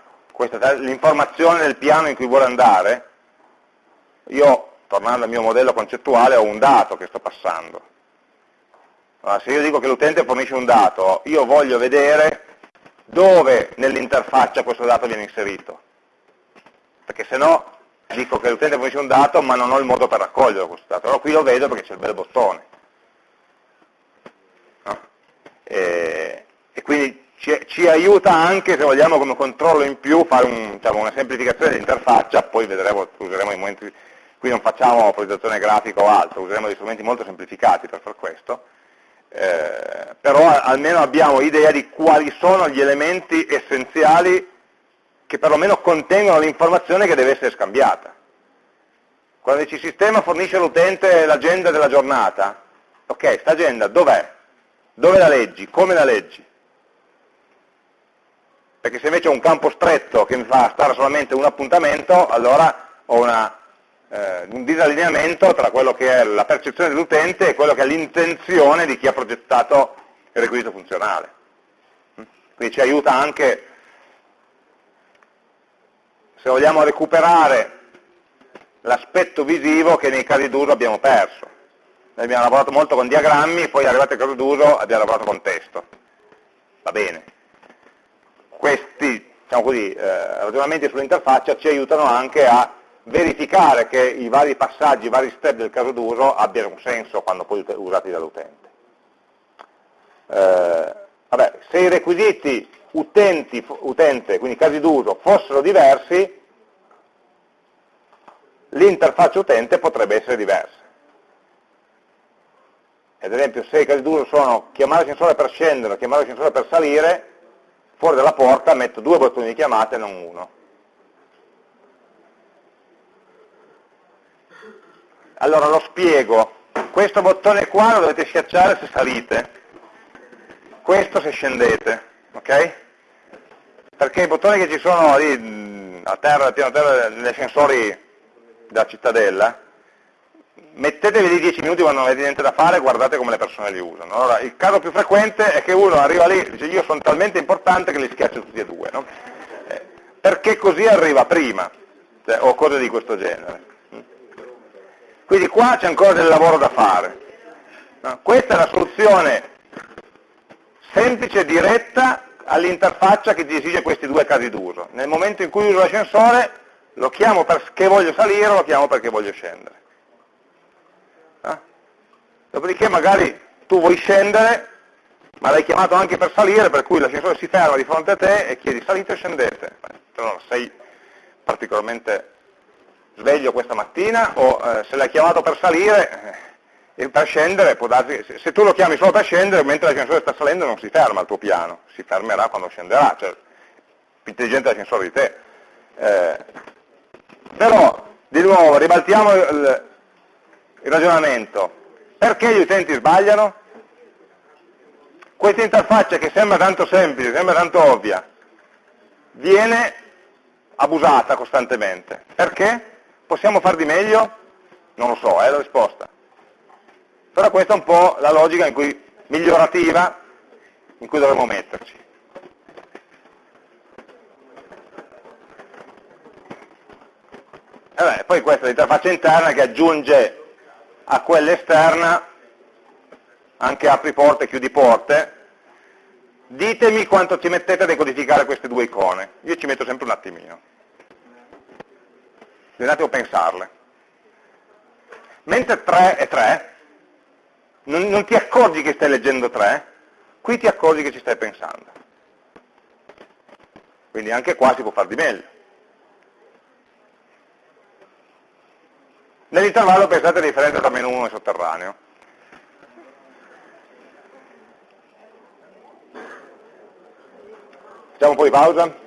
l'informazione del piano in cui vuole andare, io, tornando al mio modello concettuale, ho un dato che sto passando. Allora, se io dico che l'utente fornisce un dato, io voglio vedere dove nell'interfaccia questo dato viene inserito. Perché se no dico che l'utente fornisce un dato ma non ho il modo per raccogliere questo dato. Allora qui lo vedo perché c'è il bel bottone. No? E, e, quindi ci, ci, aiuta anche, se vogliamo, come controllo in più, fare un, diciamo, una semplificazione dell'interfaccia, poi vedremo, useremo i momenti, qui non facciamo progettazione grafica o altro, useremo dei strumenti molto semplificati per fare questo, eh, però almeno abbiamo idea di quali sono gli elementi essenziali che perlomeno contengono l'informazione che deve essere scambiata. Quando dici sistema fornisce all'utente l'agenda della giornata, ok, questa agenda dov'è? Dove la leggi? Come la leggi? Perché se invece ho un campo stretto che mi fa stare solamente un appuntamento, allora ho una, eh, un disallineamento tra quello che è la percezione dell'utente e quello che è l'intenzione di chi ha progettato il requisito funzionale. Quindi ci aiuta anche se vogliamo recuperare l'aspetto visivo che nei casi d'uso abbiamo perso. Noi abbiamo lavorato molto con diagrammi, poi arrivati al caso d'uso abbiamo lavorato con testo. Va bene. Questi diciamo così, eh, ragionamenti sull'interfaccia ci aiutano anche a verificare che i vari passaggi, i vari step del caso d'uso abbiano un senso quando poi usati dall'utente. Eh, se i requisiti utenti, utente, quindi casi d'uso, fossero diversi, l'interfaccia utente potrebbe essere diversa. Ad esempio, se i casi d'uso sono chiamare il sensore per scendere chiamare il sensore per salire, fuori dalla porta metto due bottoni di chiamata e non uno. Allora lo spiego. Questo bottone qua lo dovete schiacciare se salite, questo se scendete, ok? Perché i bottoni che ci sono lì a terra, a piano terra, degli ascensori della cittadella, mettetevi lì 10 minuti quando non avete niente da fare guardate come le persone li usano. Allora, il caso più frequente è che uno arriva lì e dice io sono talmente importante che li schiaccio tutti e due, no? eh, perché così arriva prima, cioè, o cose di questo genere. Quindi qua c'è ancora del lavoro da fare. No? Questa è la soluzione semplice e diretta all'interfaccia che esige questi due casi d'uso. Nel momento in cui uso l'ascensore lo chiamo perché voglio salire o lo chiamo perché voglio scendere. Dopodiché magari tu vuoi scendere, ma l'hai chiamato anche per salire, per cui l'ascensore si ferma di fronte a te e chiedi salite o scendete. Non sei particolarmente sveglio questa mattina o eh, se l'hai chiamato per salire eh, per scendere può darsi, se, se, tu lo chiami solo per scendere mentre l'ascensore sta salendo non si ferma il tuo piano, si fermerà quando scenderà, cioè più intelligente l'ascensore di te. Eh, però, di nuovo, ribaltiamo il, il ragionamento. Perché gli utenti sbagliano? Questa interfaccia che sembra tanto semplice, sembra tanto ovvia, viene abusata costantemente. Perché? Possiamo far di meglio? Non lo so, è la risposta. Però questa è un po' la logica in cui, migliorativa in cui dovremmo metterci. Eh beh, poi questa è l'interfaccia interna che aggiunge a quella esterna anche apri porte chiudi porte. Ditemi quanto ci mettete a decodificare queste due icone. Io ci metto sempre un attimino. Devi un attimo pensarle. Mentre 3 è 3, non, non ti accorgi che stai leggendo 3, qui ti accorgi che ci stai pensando. Quindi anche qua si può fare di meglio. Nell'intervallo pensate alla differenza tra meno 1 e sotterraneo. Facciamo un po' di pausa?